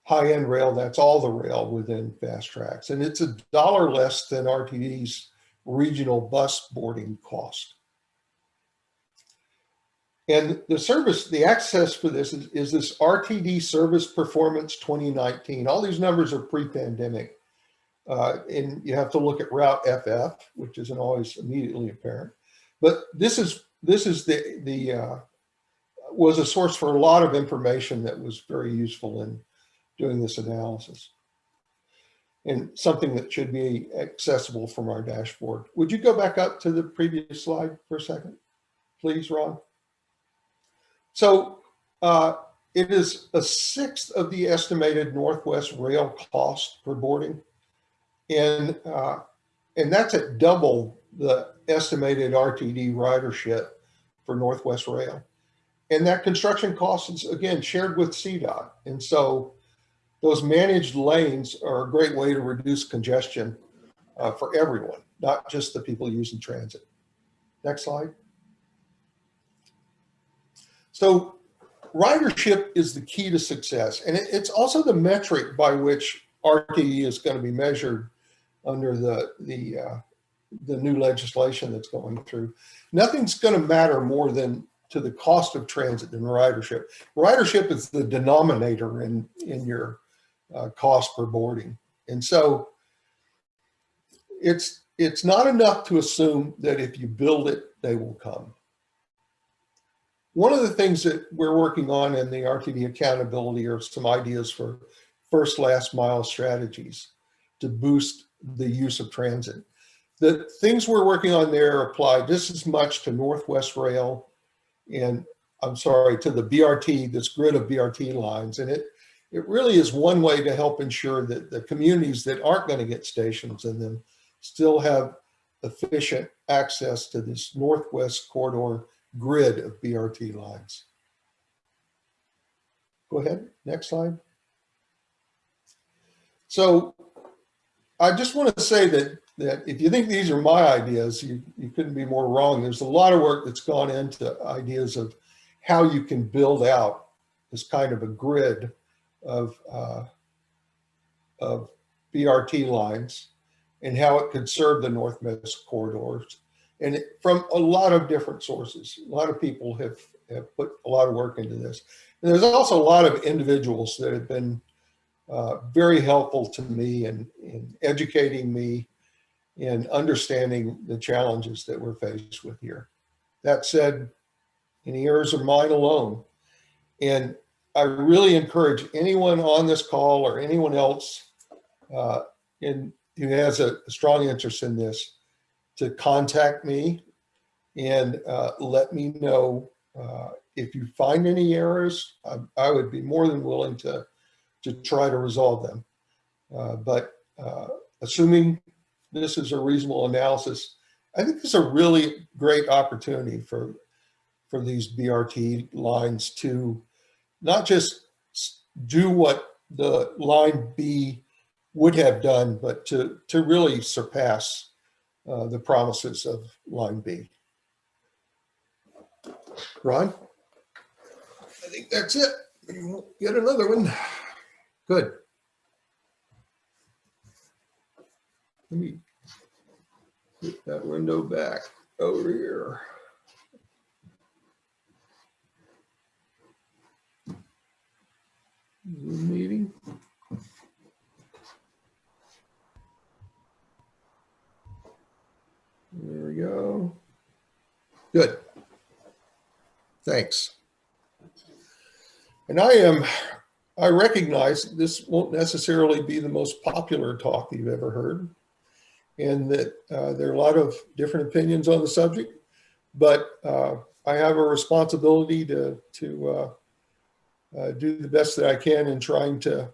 high-end rail, that's all the rail within FasTracks. And it's a dollar less than RTD's regional bus boarding cost. And the service, the access for this is, is this RTD Service Performance 2019. All these numbers are pre-pandemic. Uh, and you have to look at Route FF, which isn't always immediately apparent. But this is this is the the uh, was a source for a lot of information that was very useful in doing this analysis, and something that should be accessible from our dashboard. Would you go back up to the previous slide for a second, please, Ron? So uh, it is a sixth of the estimated Northwest rail cost per boarding. And, uh, and that's at double the estimated RTD ridership for Northwest Rail. And that construction cost is, again, shared with CDOT. And so those managed lanes are a great way to reduce congestion uh, for everyone, not just the people using transit. Next slide. So ridership is the key to success. And it, it's also the metric by which RTD is going to be measured under the, the, uh, the new legislation that's going through. Nothing's going to matter more than to the cost of transit than ridership. Ridership is the denominator in, in your uh, cost per boarding. And so it's, it's not enough to assume that if you build it, they will come one of the things that we're working on in the RTD accountability are some ideas for first last mile strategies to boost the use of transit. The things we're working on there apply just as much to Northwest Rail and I'm sorry, to the BRT, this grid of BRT lines. And it, it really is one way to help ensure that the communities that aren't going to get stations in them still have efficient access to this Northwest corridor grid of BRT lines. Go ahead, next slide. So I just want to say that, that if you think these are my ideas, you, you couldn't be more wrong. There's a lot of work that's gone into ideas of how you can build out this kind of a grid of, uh, of BRT lines and how it could serve the Northwest corridors. And from a lot of different sources, a lot of people have, have put a lot of work into this. And there's also a lot of individuals that have been uh, very helpful to me in, in educating me in understanding the challenges that we're faced with here. That said, any errors are mine alone. And I really encourage anyone on this call or anyone else uh, in, who has a strong interest in this to contact me and uh, let me know uh, if you find any errors. I, I, would be more than willing to, to try to resolve them. Uh, but uh, assuming this is a reasonable analysis, I think it's a really great opportunity for for these BRT lines to not just do what the line B would have done, but to, to really surpass uh, the promises of line B. Ron? I think that's it. Get another one. Good. Let me get that window back over here. Zoom meeting. There we go. Good. Thanks. And I am, I recognize this won't necessarily be the most popular talk you've ever heard and that uh, there are a lot of different opinions on the subject, but uh, I have a responsibility to, to uh, uh, do the best that I can in trying to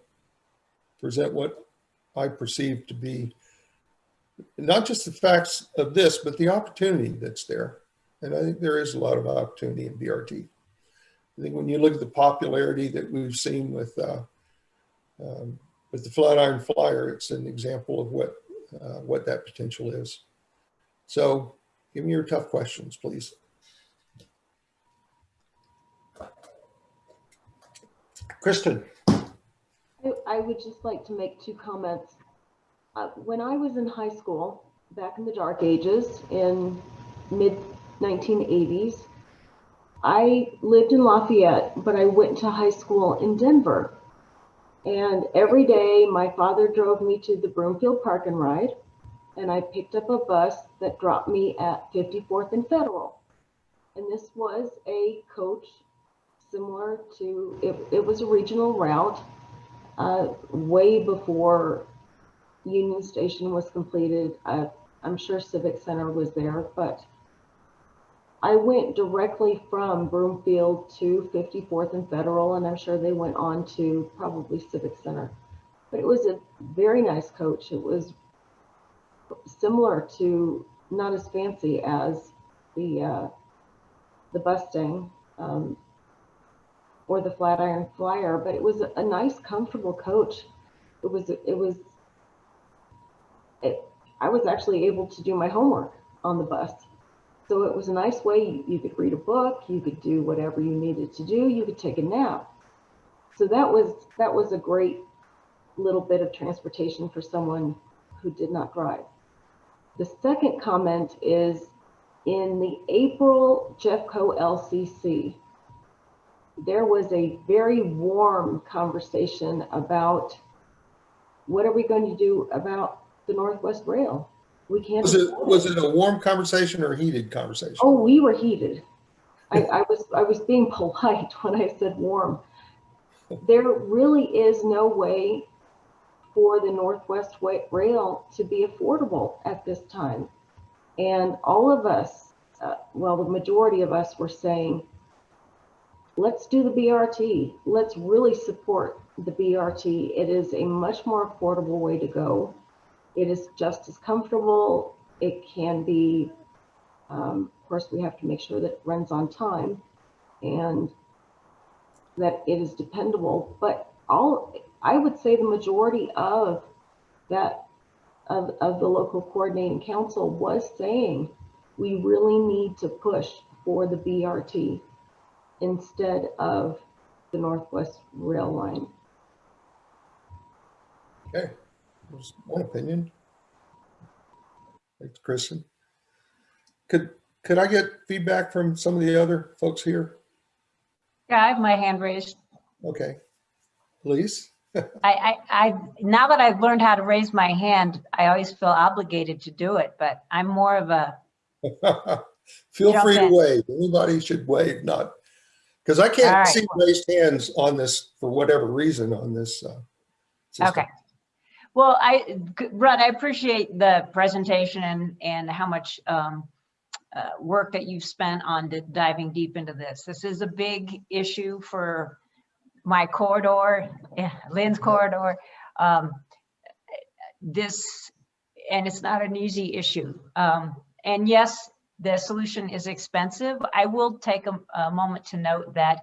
present what I perceive to be not just the facts of this, but the opportunity that's there. And I think there is a lot of opportunity in BRT. I think when you look at the popularity that we've seen with uh, um, with the Flatiron Flyer, it's an example of what uh, what that potential is. So give me your tough questions, please. Kristen. I, I would just like to make two comments. Uh, when I was in high school, back in the dark ages, in mid 1980s, I lived in Lafayette, but I went to high school in Denver. And every day my father drove me to the Broomfield Park and Ride, and I picked up a bus that dropped me at 54th and Federal. And this was a coach similar to, it, it was a regional route uh, way before Union Station was completed. I, I'm sure Civic Center was there, but I went directly from Broomfield to 54th and Federal, and I'm sure they went on to probably Civic Center. But it was a very nice coach. It was similar to, not as fancy as the uh, the Bustang, um, or the Flatiron Flyer, but it was a nice, comfortable coach. It was, it was, it, I was actually able to do my homework on the bus. So it was a nice way you, you could read a book, you could do whatever you needed to do, you could take a nap. So that was, that was a great little bit of transportation for someone who did not drive. The second comment is in the April Jeffco LCC, there was a very warm conversation about what are we going to do about the Northwest Rail? We can't. Was it, was it a warm conversation or a heated conversation? Oh, we were heated. I, I was, I was being polite when I said warm. There really is no way for the Northwest Rail to be affordable at this time. And all of us, uh, well, the majority of us were saying, let's do the BRT. Let's really support the BRT. It is a much more affordable way to go. It is just as comfortable. It can be, um, of course, we have to make sure that it runs on time and that it is dependable. But all, I would say the majority of that, of, of the local coordinating council was saying, we really need to push for the BRT instead of the Northwest Rail Line. Okay, that's one opinion. Thanks, Kristen. Could, could I get feedback from some of the other folks here? Yeah, I have my hand raised. Okay, please. I, I, I, now that I've learned how to raise my hand, I always feel obligated to do it, but I'm more of a, Feel free to wave. Anybody should wave, not, because I can't right. see raised hands on this for whatever reason on this. uh, system. okay. Well, I, Rudd, I appreciate the presentation and, and how much um, uh, work that you've spent on diving deep into this. This is a big issue for my corridor, eh, Lynn's corridor. Um, This, and it's not an easy issue. Um, And yes, the solution is expensive. I will take a, a moment to note that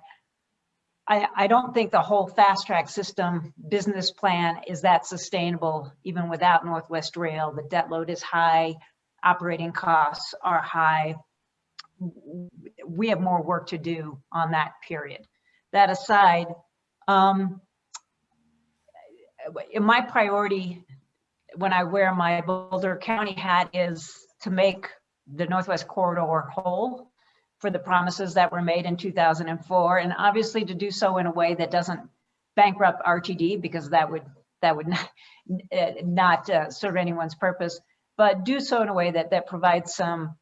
I, I don't think the whole fast track system business plan is that sustainable even without Northwest Rail. The debt load is high, operating costs are high. We have more work to do on that period. That aside, um, my priority when I wear my Boulder County hat is to make the Northwest Corridor whole for the promises that were made in 2004, and obviously to do so in a way that doesn't bankrupt RTD because that would that would not, not uh, serve anyone's purpose, but do so in a way that that provides some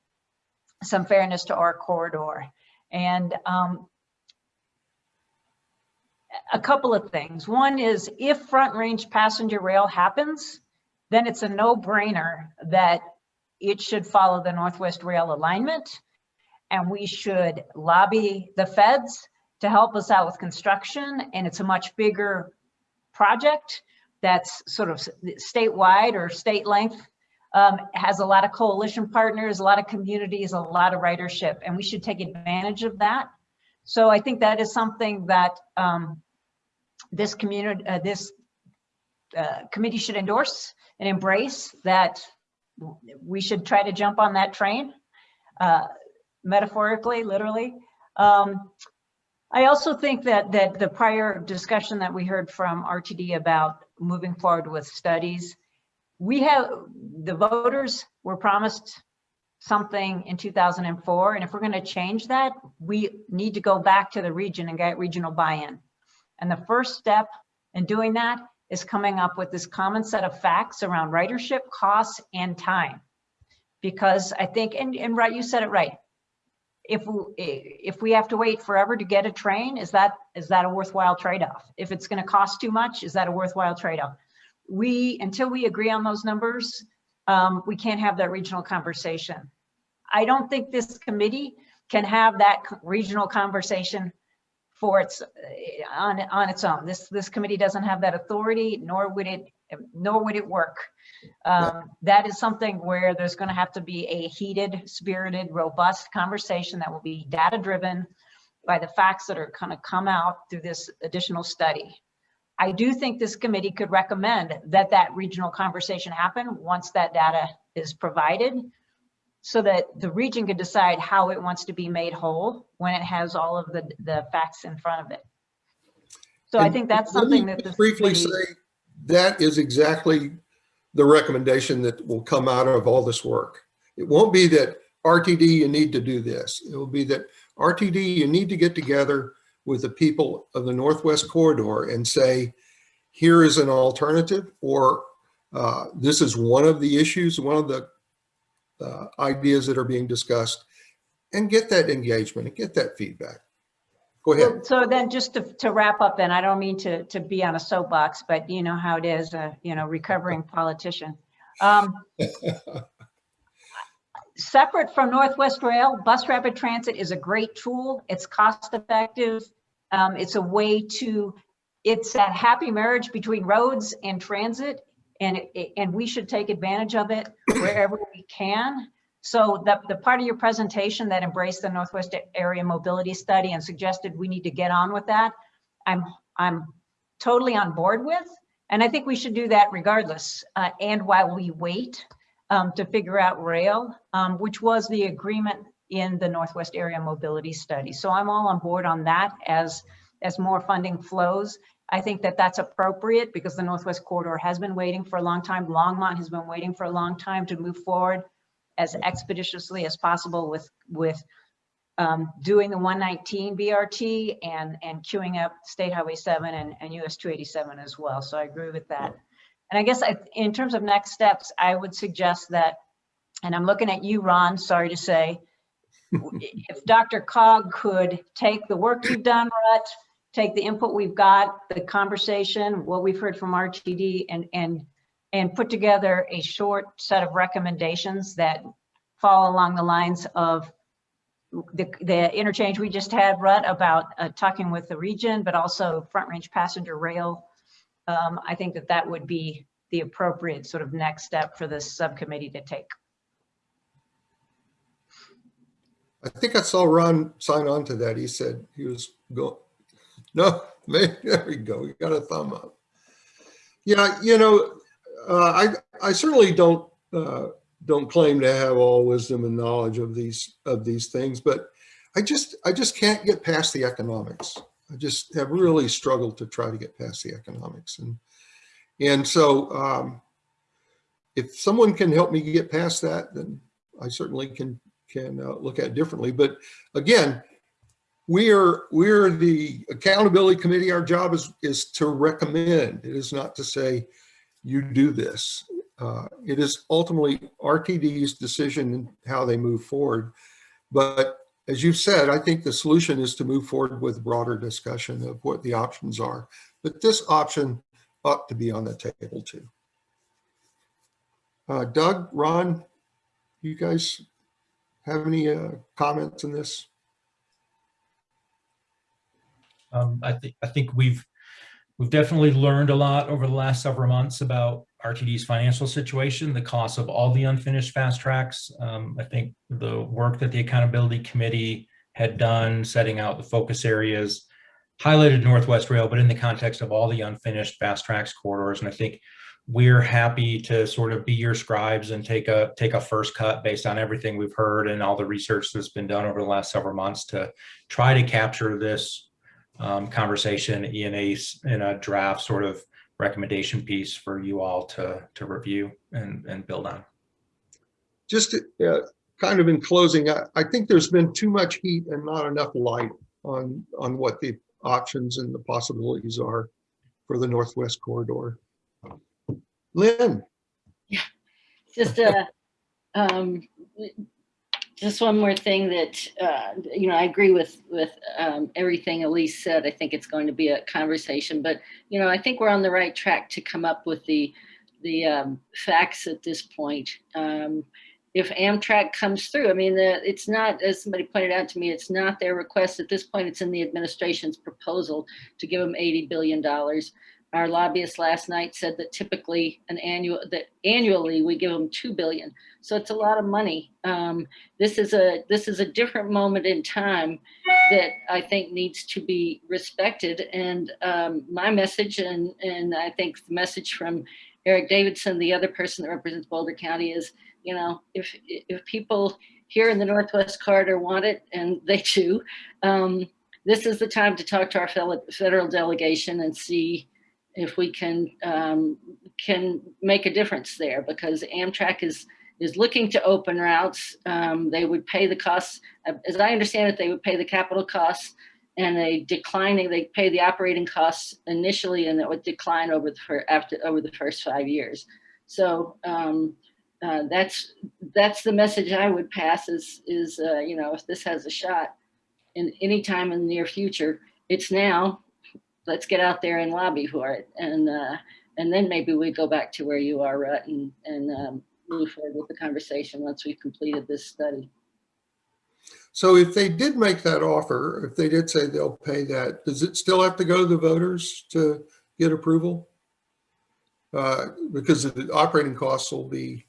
some fairness to our corridor. And um, a couple of things. One is if front range passenger rail happens, then it's a no-brainer that it should follow the Northwest Rail alignment. And we should lobby the feds to help us out with construction. And it's a much bigger project that's sort of statewide or state length. Um, has a lot of coalition partners, a lot of communities, a lot of ridership, and we should take advantage of that. So I think that is something that um, this community, uh, this uh, committee should endorse and embrace that we should try to jump on that train, uh, metaphorically, literally. Um, I also think that that the prior discussion that we heard from RTD about moving forward with studies, we have the voters were promised something in 2004, and if we're going to change that, we need to go back to the region and get regional buy-in. And the first step in doing that is coming up with this common set of facts around ridership, costs, and time. Because I think, and, and right, you said it right. If we, if we have to wait forever to get a train, is that, is that a worthwhile trade-off? If it's gonna cost too much, is that a worthwhile trade-off? We, until we agree on those numbers, um, we can't have that regional conversation. I don't think this committee can have that regional conversation for its, on, on its own. This, this committee doesn't have that authority, nor would it, nor would it work. Um, that is something where there's gonna have to be a heated, spirited, robust conversation that will be data-driven by the facts that are gonna come out through this additional study. I do think this committee could recommend that that regional conversation happen once that data is provided so that the region can decide how it wants to be made whole when it has all of the, the facts in front of it. So I think that's something that Briefly committee- say, that is exactly the recommendation that will come out of all this work. It won't be that RTD, you need to do this. It will be that RTD, you need to get together with the people of the Northwest Corridor and say, here is an alternative, or uh, this is one of the issues, one of the uh, ideas that are being discussed. and get that engagement and get that feedback. Go ahead. Well, So then just to, to wrap up, then I don't mean to, to be on a soapbox, but you know how it is, uh, you know, recovering politician. Um, separate from Northwest Rail, Bus Rapid Transit is a great tool. It's cost effective. Um, it's a way to, it's that happy marriage between roads and transit. And, it- and we should take advantage of it wherever we can. So the, the part of your presentation that embraced the Northwest Area Mobility Study and suggested we need to get on with that, I'm, I'm totally on board with. And I think we should do that regardless. Uh, and while we wait um, to figure out rail, um, which was the agreement in the Northwest Area Mobility Study. So I'm all on board on that as, as more funding flows. I think that that's appropriate because the Northwest Corridor has been waiting for a long time. Longmont has been waiting for a long time to move forward as expeditiously as possible with, with um, doing the 119 BRT and, and queuing up State Highway 7 and, and US 287 as well. So I agree with that. And I guess I, in terms of next steps, I would suggest that, and I'm looking at you, Ron, sorry to say, if Dr. Cog could take the work you've done, Rut, take the input we've got, the conversation, what we've heard from RTD and, and, and put together a short set of recommendations that fall along the lines of the, the interchange we just had, Rut, about uh, talking with the region, but also front range passenger rail. Um, I think that that would be the appropriate sort of next step for this subcommittee to take. I think I saw Ron sign on to that. He said he was going, no, there we go. We got a thumb up. Yeah, you know, I, I certainly don't, uh, don't claim to have all wisdom and knowledge of these, of these things, but I just, I just can't get past the economics. I just have really struggled to try to get past the economics. And, and so um, if someone can help me get past that, then I certainly can, can uh, look at it differently. But again, we are we're the accountability committee. Our job is is to recommend. It is not to say you do this. Uh, it is ultimately RTD's decision and how they move forward. But as you've said, I think the solution is to move forward with broader discussion of what the options are. But this option ought to be on the table too. Uh, Doug, Ron, you guys have any uh, comments on this? Um, I think, I think we've, we've definitely learned a lot over the last several months about RTD's financial situation, the cost of all the unfinished FasTracks. Um, I think the work that the accountability committee had done, setting out the focus areas, highlighted Northwest Rail, but in the context of all the unfinished FasTracks corridors. And I think we're happy to sort of be your scribes and take a take a first cut based on everything we've heard and all the research that's been done over the last several months to try to capture this um, conversation in a, in a draft sort of recommendation piece for you all to, to review and, and build on. Just uh, kind of in closing, I, I think there's been too much heat and not enough light on, on what the options and the possibilities are for the Northwest Corridor. Lynn, Yeah, Just uh um, just one more thing that, uh, you know, I agree with, with um, everything Elise said. I think it's going to be a conversation, but, you know, I think we're on the right track to come up with the, the um, facts at this point. Um, if Amtrak comes through, I mean, the, it's not, as somebody pointed out to me, it's not their request at this point. It's in the administration's proposal to give them $80 billion. Our lobbyist last night said that typically an annual, that annually we give them 2 billion. So it's a lot of money. Um, this is a, this is a different moment in time that I think needs to be respected. And um, my message, and, and I think the message from Eric Davidson, the other person that represents Boulder County is, you know, if, if people here in the Northwest Corridor want it, and they do, um, this is the time to talk to our federal delegation and see if we can um, can make a difference there because Amtrak is is looking to open routes. Um, they would pay the costs, as I understand it, they would pay the capital costs and they declining, they pay the operating costs initially and it would decline over the, after, over the first five years. So um, uh, that's, that's the message I would pass is, is, uh, you know, if this has a shot in any time in the near future, it's now, let's get out there and lobby for it. And, uh, and then maybe we go back to where you are, Rut, and, and, um, move forward with the conversation once we've completed this study. So if they did make that offer, if they did say they'll pay that, does it still have to go to the voters to get approval? Uh, Because the operating costs will be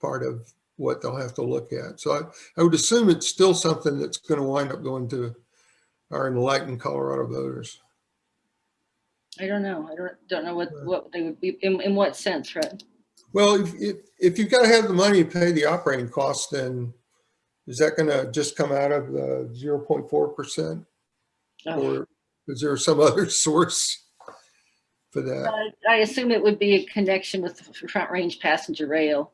part of what they'll have to look at. So I, I would assume it's still something that's going to wind up going to our enlightened Colorado voters. I don't know. I don't, don't know what, what they would be, in, in what sense, right? Well, if, if, if you've got to have the money to pay the operating costs, then is that going to just come out of the 0.4%? Oh. Or is there some other source for that? I I assume it would be a connection with the Front Range Passenger Rail,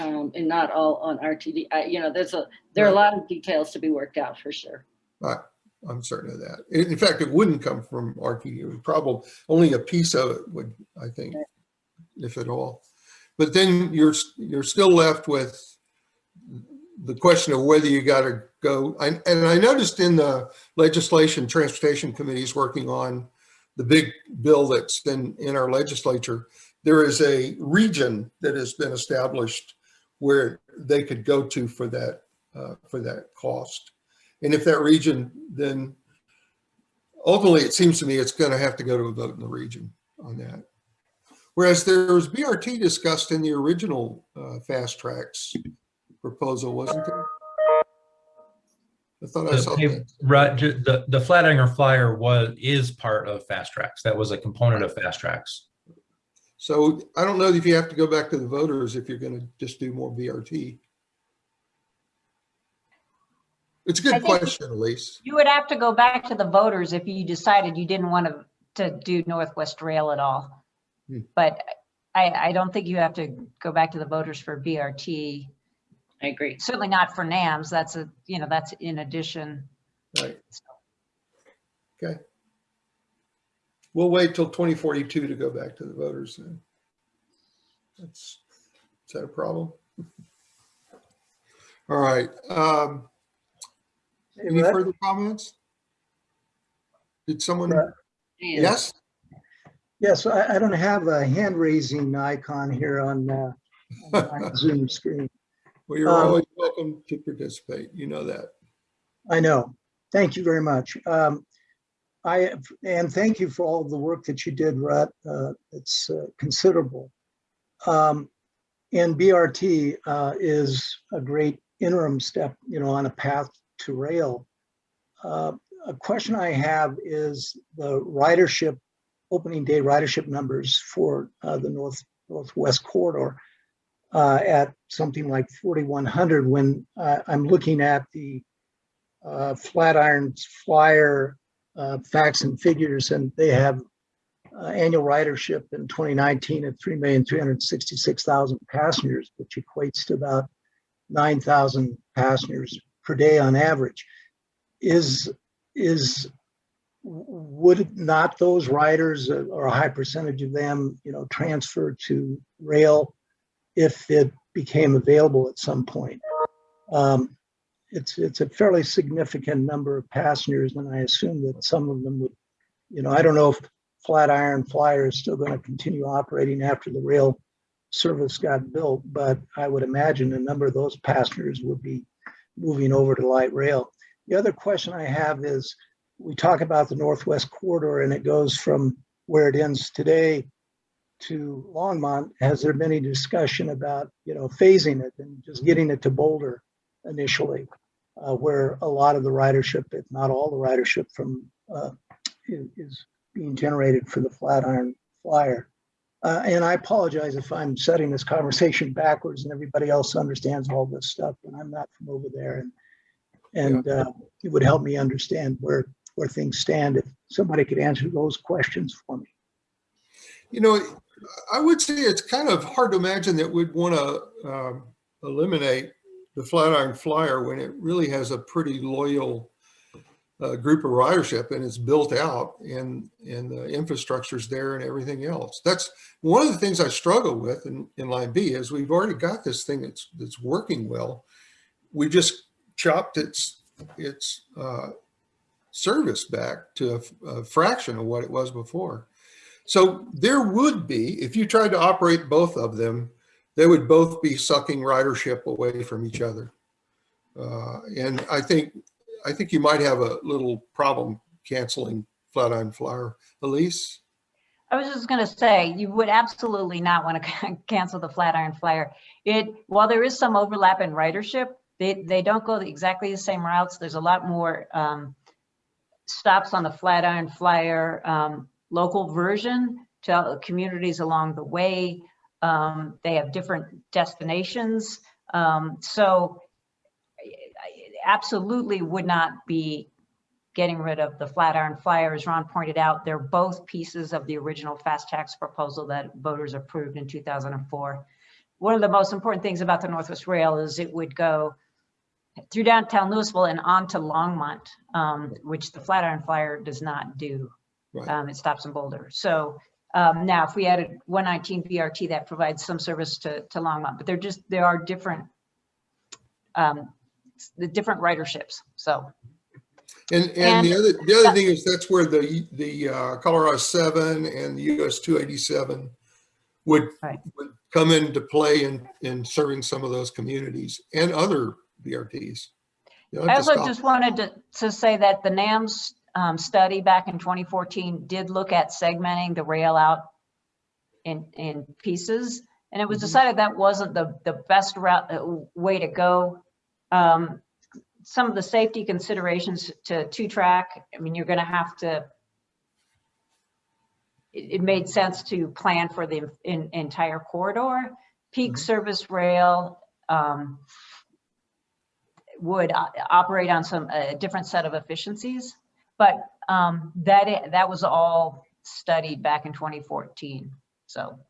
um, and not all on RTD. I, you know, there's a, there are a lot of details to be worked out for sure. I'm certain of that. In fact, it wouldn't come from RTD. It would probably, only a piece of it would, I think, if at all. But then you're, you're still left with the question of whether you got to go. I- And I noticed in the legislation, Transportation Committee is working on the big bill that's in, in our legislature. There is a region that has been established where they could go to for that, uh, for that cost. And if that region, then ultimately, it seems to me it's going to have to go to a vote in the region on that. Whereas there was BRT discussed in the original uh, FasTracks proposal, wasn't there? I thought I saw The, that. right, the, the Flatiron Flyer was, is part of FasTracks. That was a component of Fast Tracks. So I don't know if you have to go back to the voters if you're going to just do more BRT. It's a good think- question, Elise. You would have to go back to the voters if you decided you didn't want to, to do Northwest Rail at all. Hmm. But I, I don't think you have to go back to the voters for BRT, I agree. certainly not for NAMS. That's a, you know, that's in addition. Right. Okay. We'll wait till 2042 to go back to the voters then. That's, is that a problem? All right. um, Hey, Any Rhett? further comments? Did someone, Right. Yes? Yes, I, I don't have a hand raising icon here on uh, on my Zoom screen. Well, you're Um, always welcome to participate. You know that. I know. Thank you very much. Um, I, and thank you for all the work that you did, Rut. Uh, It's uh, considerable. Um, And BRT uh, is a great interim step, you know, on a path to rail. Uh, A question I have is the ridership, opening day ridership numbers for uh, the North Northwest Corridor uh, at something like 4,100 when uh, I'm looking at the uh, Flatiron's flyer uh, facts and figures, and they have annual ridership in 2019 at 3,366,000 passengers, which equates to about 9,000 passengers per day on average. Is is would not those riders or a high percentage of them, you know, transfer to rail if it became available at some point? Um, it's, it's a fairly significant number of passengers, and I assume that some of them would, you know, I don't know if Flatiron Flyer is still going to continue operating after the rail service got built, but I would imagine a number of those passengers would be moving over to light rail. The other question I have is, we talk about the Northwest Corridor and it goes from where it ends today to Longmont. Has there been any discussion about, you know, phasing it and just getting it to Boulder initially? uh, where a lot of the ridership, if not all the ridership from, uh, is, is being generated for the Flatiron Flyer. Uh, and I apologize if I'm setting this conversation backwards and everybody else understands all this stuff, and I'm not from over there. And, and uh, it would help me understand where, where things stand if somebody could answer those questions for me. You know, I would say it's kind of hard to imagine that we'd want to um, eliminate the Flatiron Flyer when it really has a pretty loyal uh, group of ridership and it's built out and, and the infrastructure's there and everything else. That's one of the things I struggle with in, in line B is we've already got this thing that's, that's working well. We just chopped its, its, uh, service back to a fraction of what it was before. So there would be, if you tried to operate both of them, they would both be sucking ridership away from each other. Uh, and I think, I think you might have a little problem canceling Flatiron Flyer. Elise? I was just gonna say, you would absolutely not want to cancel the Flatiron Flyer. It, while there is some overlap in ridership, they, they don't go exactly the same routes. There's a lot more um, stops on the Flatiron Flyer um, local version to communities along the way. Um, They have different destinations. Um, So absolutely would not be getting rid of the Flatiron Flyer. As Ron pointed out, they're both pieces of the original FasTracks proposal that voters approved in 2004. One of the most important things about the Northwest Rail is it would go through downtown Louisville and on to Longmont, um, which the Flatiron Flyer does not do. Right. Um, It stops in Boulder. So um, now if we added 119 BRT, that provides some service to, to Longmont, but they're just, there are different, um, the different riderships. So And, and the other, the other thing is that's where the, the uh, Colorado seven and the US two eighty-seven would, Right. would come into play in, in serving some of those communities and other BRTs. You don't I also just wanted to, to say that the NAMS um, study back in 2014 did look at segmenting the rail out in, in pieces. And it was Mhm. decided that wasn't the, the best route, uh, way to go. Um, Some of the safety considerations to two-track, I mean, you're gonna have to, it, it made sense to plan for the en- entire corridor. Peak Mhm. service rail, um, would o- operate on some, a different set of efficiencies. But um, that, that was all studied back in 2014. So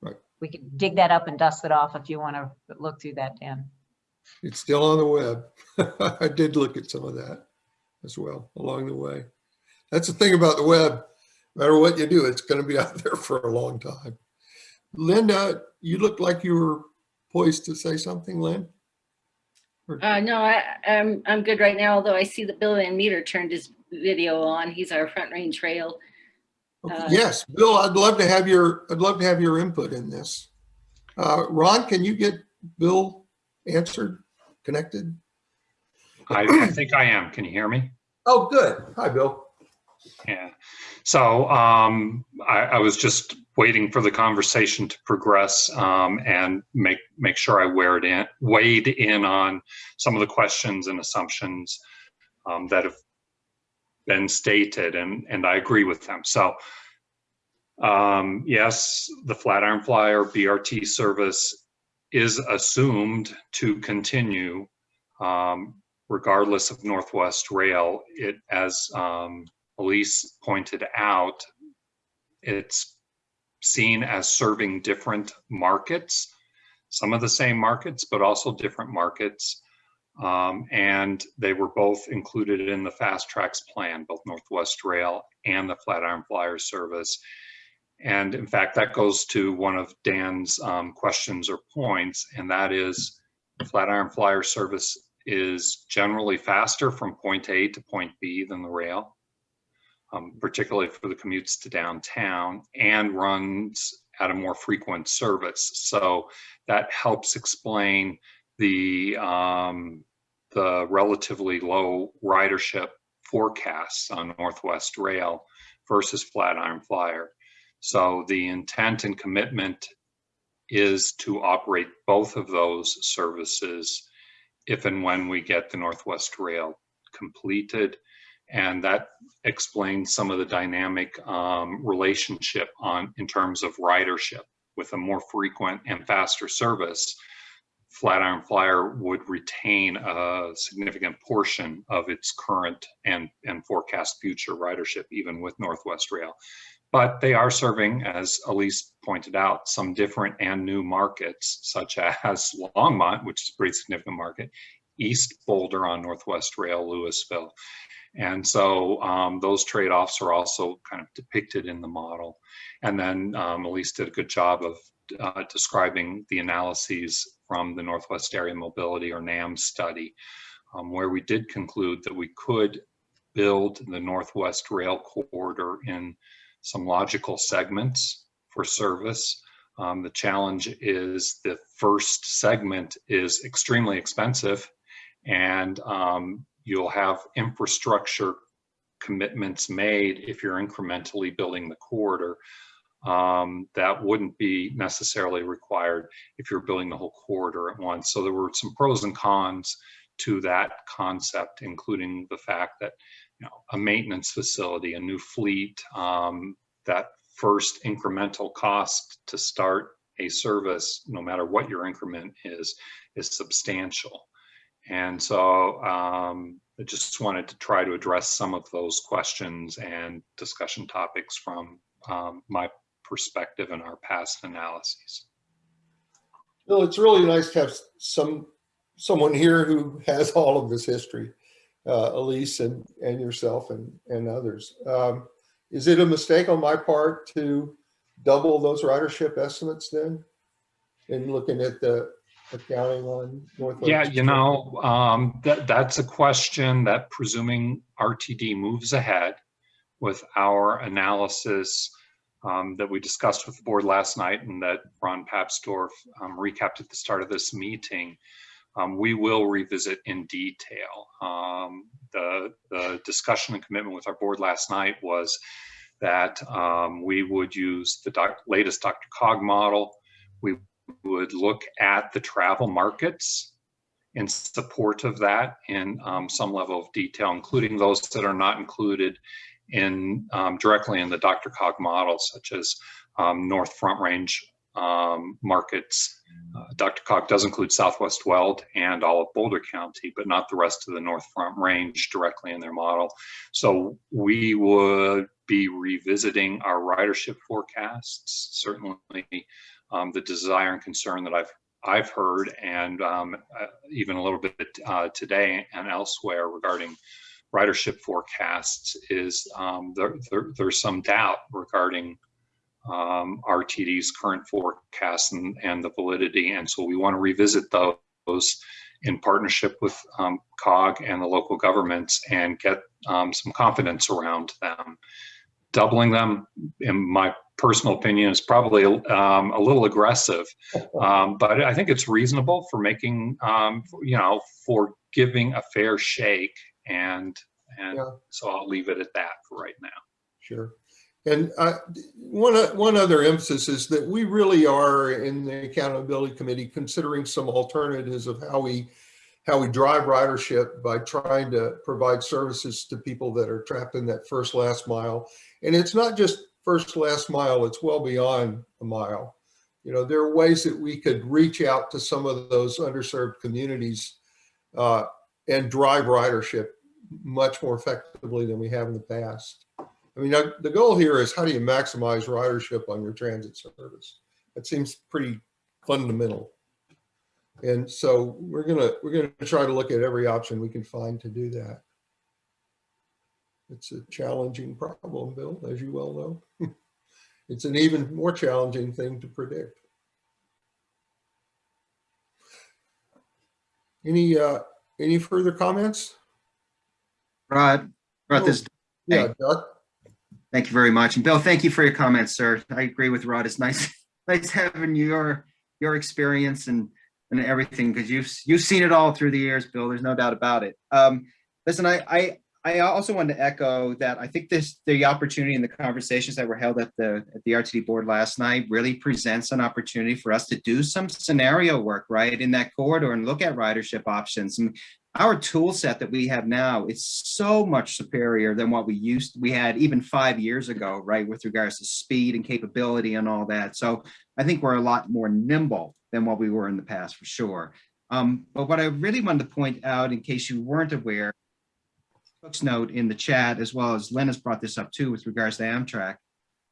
Right. we could dig that up and dust it off if you want to look through that, Dan. It's still on the web. I did look at some of that as well along the way. That's the thing about the web. No matter what you do, it's going to be out there for a long time. Linda, you look like you were poised to say something, Lynn? Uh, no, I, I'm, I'm good right now, although I see that Bill Van Meter turned his video on. He's our Front Range Rail. Okay, Uh, Yes, Bill, I'd love to have your, I'd love to have your input in this. Uh, Ron, can you get Bill answered, connected? I, I think I am. Can you hear me? Oh, good. Hi, Bill. Yeah. So um, I, I was just waiting for the conversation to progress um, and make make sure I weighed in weighed in on some of the questions and assumptions um, that have been stated, and and I agree with them. So um, yes, the Flatiron Flyer BRT service is assumed to continue um, regardless of Northwest Rail. It as um, Elise pointed out, it's seen as serving different markets, some of the same markets, but also different markets. Um, and they were both included in the FasTracks plan, both Northwest Rail and the Flatiron Flyer service. And in fact, that goes to one of Dan's um, questions or points, and that is Flatiron Flyer service is generally faster from point A to point B than the rail um, particularly for the commutes to downtown, and runs at a more frequent service. So that helps explain the um, the relatively low ridership forecasts on Northwest Rail versus Flatiron Flyer. So the intent and commitment is to operate both of those services if and when we get the Northwest Rail completed. And that explains some of the dynamic um, relationship on in terms of ridership. With a more frequent and faster service flatiron flyer would retain a significant portion of its current and and forecast future ridership even with northwest rail but they are serving as elise pointed out some different and new markets such as longmont which is a pretty significant market East Boulder on Northwest Rail Louisville. And so um, those trade-offs are also kind of depicted in the model. And then um, Elise did a good job of uh, describing the analyses from the Northwest Area Mobility or NAM study, um, where we did conclude that we could build the Northwest Rail corridor in some logical segments for service. Um, the challenge is the first segment is extremely expensive and um, you'll have infrastructure commitments made if you're incrementally building the corridor um, that wouldn't be necessarily required if you're building the whole corridor at once. So there were some pros and cons to that concept, including the fact that you know a maintenance facility, a new fleet, um, that first incremental cost to start a service, no matter what your increment is, is substantial. And so um, I just wanted to try to address some of those questions and discussion topics from um, my perspective and our past analyses. Well, it's really nice to have some, someone here who has all of this history, uh, Elise and, and yourself and, and others. Um, is it a mistake on my part to double those ridership estimates then? In looking at the accounting on Northwest? Yeah, you know, um, that, that's a question that presuming RTD moves ahead with our analysis um, that we discussed with the board last night and that Ron Papsdorf um, recapped at the start of this meeting, um, we will revisit in detail. Um, the, the discussion and commitment with our board last night was that um, we would use the doc latest Dr. Cog model. We would look at the travel markets in support of that in um, some level of detail, including those that are not included in um, directly in the Dr. Cog model, such as um, North Front Range markets. Uh, Dr. Cog does include Southwest Weld and all of Boulder County, but not the rest of the North Front Range directly in their model. So we would be revisiting our ridership forecasts, certainly um, the desire and concern that I've I've heard, and um, uh, even a little bit uh, today and elsewhere regarding ridership forecasts is um, there, there, there's some doubt regarding um, RTD's current forecasts and, and the validity, and so we want to revisit those in partnership with um, COG and the local governments and get um, some confidence around them. Doubling them, in my personal opinion is probably um, a little aggressive, um, but I think it's reasonable for making, um, you know, for giving a fair shake, and and Yeah. so I'll leave it at that for right now. Sure. And uh, one, one other emphasis is that we really are in the accountability committee considering some alternatives of how we, how we drive ridership by trying to provide services to people that are trapped in that first last mile. And it's not just first last mile, it's well beyond a mile. You know, there are ways that we could reach out to some of those underserved communities uh, and drive ridership much more effectively than we have in the past. I mean, the goal here is how do you maximize ridership on your transit service? That seems pretty fundamental. And so we're gonna, we're gonna try to look at every option we can find to do that. It's a challenging problem, Bill, as you well know. It's an even more challenging thing to predict. Any, uh, any further comments? Rod, Rod, this, Yeah, Doug? Thank you very much. And Bill, thank you for your comments, sir. I agree with Rod. It's nice, nice having your, your experience and, and everything, because you've, you've seen it all through the years, Bill. There's no doubt about it. Um, listen, I, I, I also wanted to echo that I think this, the opportunity and the conversations that were held at the, at the RTD board last night really presents an opportunity for us to do some scenario work, right, in that corridor and look at ridership options. And our tool set that we have now is so much superior than what we used we had even five years ago right with regards to speed and capability and all that so i think we're a lot more nimble than what we were in the past for sure um, but what i really wanted to point out in case you weren't aware folks note in the chat as well as Lynn has brought this up too with regards to amtrak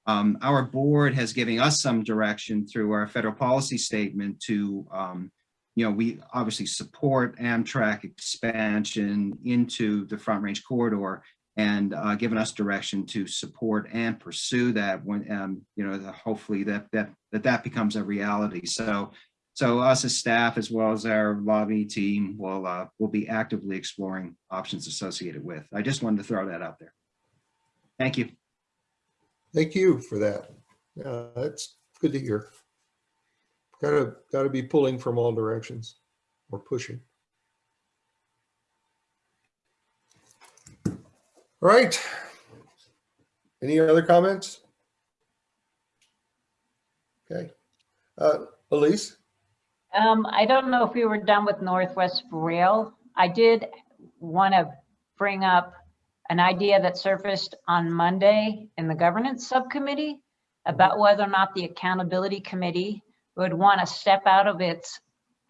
um, our board has given us some direction through our federal policy statement to um, you know, we obviously support Amtrak expansion into the Front Range corridor and uh, given us direction to support and pursue that when, um, you know, the- hopefully that, that, that that becomes a reality. So, so us as staff, as well as our lobby team will, uh, will be actively exploring options associated with. I just wanted to throw that out there. Thank you. Thank you for that. Yeah, that's good to hear. Gotta, gotta be pulling from all directions or pushing. All right. Any other comments? Okay. Uh, Elise? Um, I don't know if we were done with Northwest Rail. I did want to bring up an idea that surfaced on Monday in the governance subcommittee about whether or not the accountability committee would want to step out of its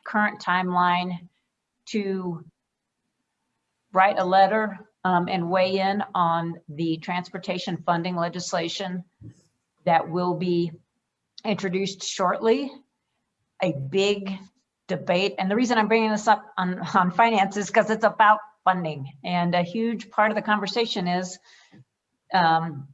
current timeline to write a letter um, and weigh in on the transportation funding legislation that will be introduced shortly a big debate. And the reason I'm bringing this up on, on finance is because it's about funding. And a huge part of the conversation is um,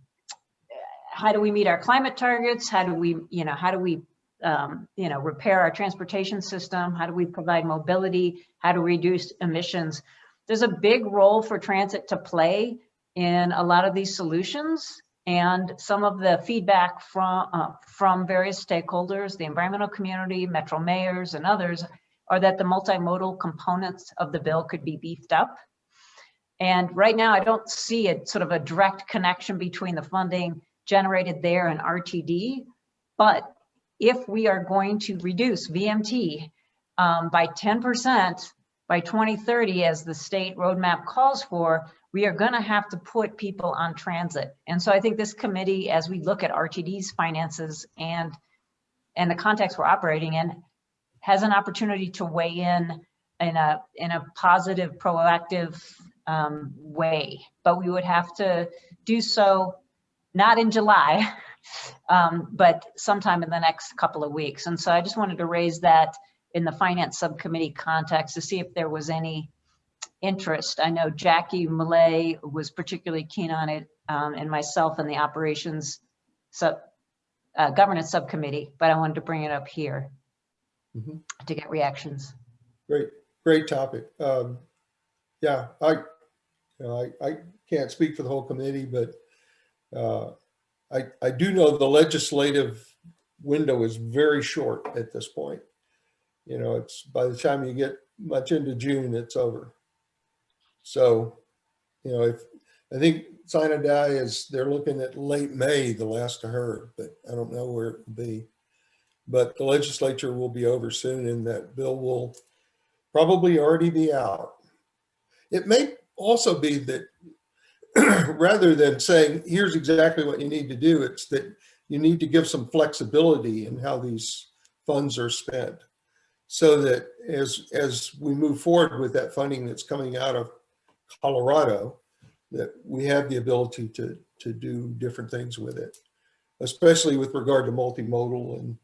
how do we meet our climate targets? How do we, you know, how do we, um, you know, repair our transportation system? How do we provide mobility? How to reduce emissions? There's a big role for transit to play in a lot of these solutions. And some of the feedback from, uh, from various stakeholders, the environmental community, metro mayors and others, are that the multimodal components of the bill could be beefed up. And right now, I don't see a sort of a direct connection between the funding generated there and RTD. But if we are going to reduce VMT um, by 10% by 2030, as the state roadmap calls for, we are going to have to put people on transit. And so I think this committee, as we look at RTD's finances and, and the context we're operating in, has an opportunity to weigh in in a, in a positive, proactive um, way. But we would have to do so not in July, um, but sometime in the next couple of weeks. And so I just wanted to raise that in the finance subcommittee context to see if there was any interest. I know Jackie Millet was particularly keen on it um, and myself and the operations sub, uh, governance subcommittee, but I wanted to bring it up here Mhm. to get reactions. Great, great topic. Um, yeah, I, you know, I, I can't speak for the whole committee, but uh, I, I do know the legislative window is very short at this point. You know, it's by the time you get much into June, it's over. So, you know, if, I think sine die is, they're looking at late May, the last I heard, but I don't know where it will be. But the legislature will be over soon and that bill will probably already be out. It may also be that rather than saying, here's exactly what you need to do, it's that you need to give some flexibility in how these funds are spent. So that as, as we move forward with that funding that's coming out of Colorado, that we have the ability to, to do different things with it, especially with regard to multimodal and,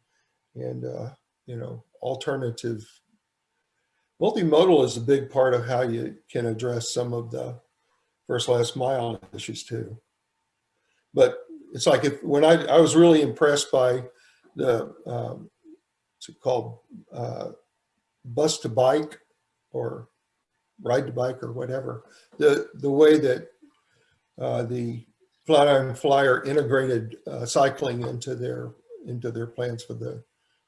and, uh, you know, alternative. Multimodal is a big part of how you can address some of the first last mile issues too. But it's like if, when I, I was really impressed by the, um, what's it called, uh, bus to bike or ride the bike or whatever. The, the way that uh, the Flatiron Flyer integrated uh, cycling into their, into their plans for the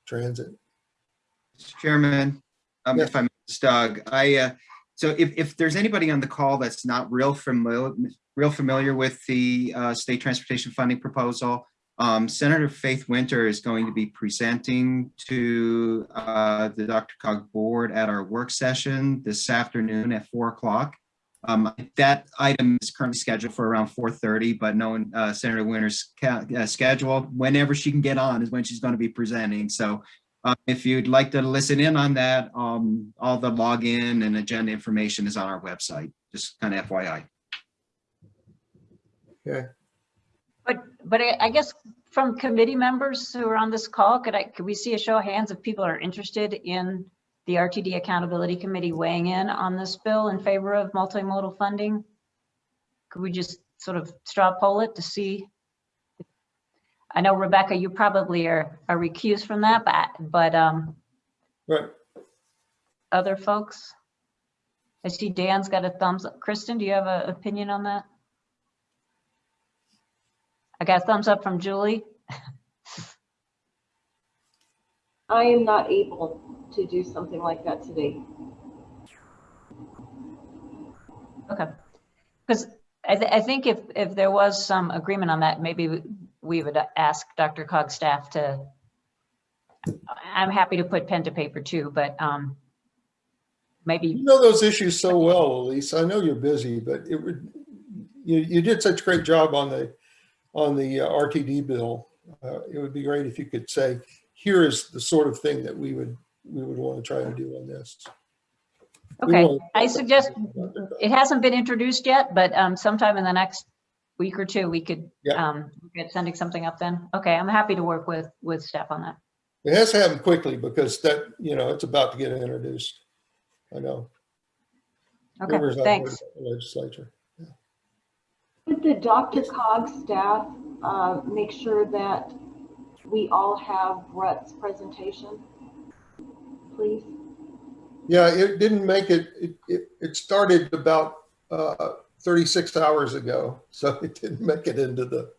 transit. Mr. Chairman, um, Yes. if I'm, Doug, I, uh, so if, if there's anybody on the call that's not real familiar, real familiar with the, uh, state transportation funding proposal, um, Senator Faith Winter is going to be presenting to, uh, the Dr. Cog board at our work session this afternoon at four o'clock. Um, that item is currently scheduled for around four thirty, but knowing, uh, Senator Winter's uh, schedule, whenever she can get on is when she's going to be presenting. So, uh, if you'd like to listen in on that, um, all the login and agenda information is on our website, just kind of FYI. Okay, But, I I guess from committee members who are on this call, could I, could we see a show of hands if people are interested in the RTD Accountability Committee weighing in on this bill in favor of multimodal funding? Could we just sort of straw poll it to see? I know Rebecca, you probably are, are recused from that, but, but, um, Right. other folks? I see Dan's got a thumbs up. Kristen, do you have an opinion on that? I got a thumbs up from Julie. I am not able to do something like that today. Okay. Because I, th- I think if, if there was some agreement on that, maybe we- we would ask Dr. Cog staff to, I'm happy to put pen to paper too, but um, maybe. You know those issues so well, Elise. I know you're busy, but it would, you, you did such a great job on the, on the uh, RTD bill. Uh, It would be great if you could say, here is the sort of thing that we would, we would want to try and do on this. We okay. I suggest, it hasn't been introduced yet, but um, sometime in the next week or two, we could Yeah. um, get sending something up then. Okay, I'm happy to work with, with staff on that. It has to happen quickly because that, you know, it's about to get introduced. I know. Okay, I've thanks. the Legislature. The DRCOG staff uh, make sure that we all have Brett's presentation? Please? Yeah, it didn't make it, it, it, it started about, uh, 36 hours ago, so it didn't make it into the,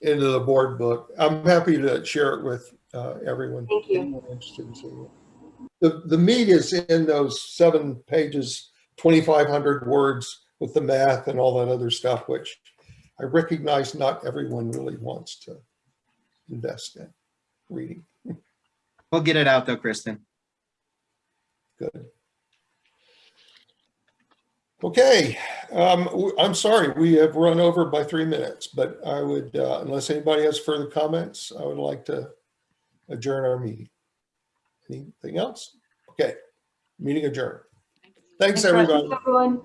into the board book. I'm happy to share it with, uh, everyone. Thank you. Interested in seeing it. The, the meat is in those seven pages, 2,500 words with the math and all that other stuff, which I recognize not everyone really wants to invest in reading. We'll get it out though, Kristen. Good. Okay, um, w- I'm sorry, we have run over by three minutes, but I would, uh, unless anybody has further comments, I would like to adjourn our meeting. Anything else? Okay, meeting adjourned. Thanks, Thanks, Russ. everybody. Everyone?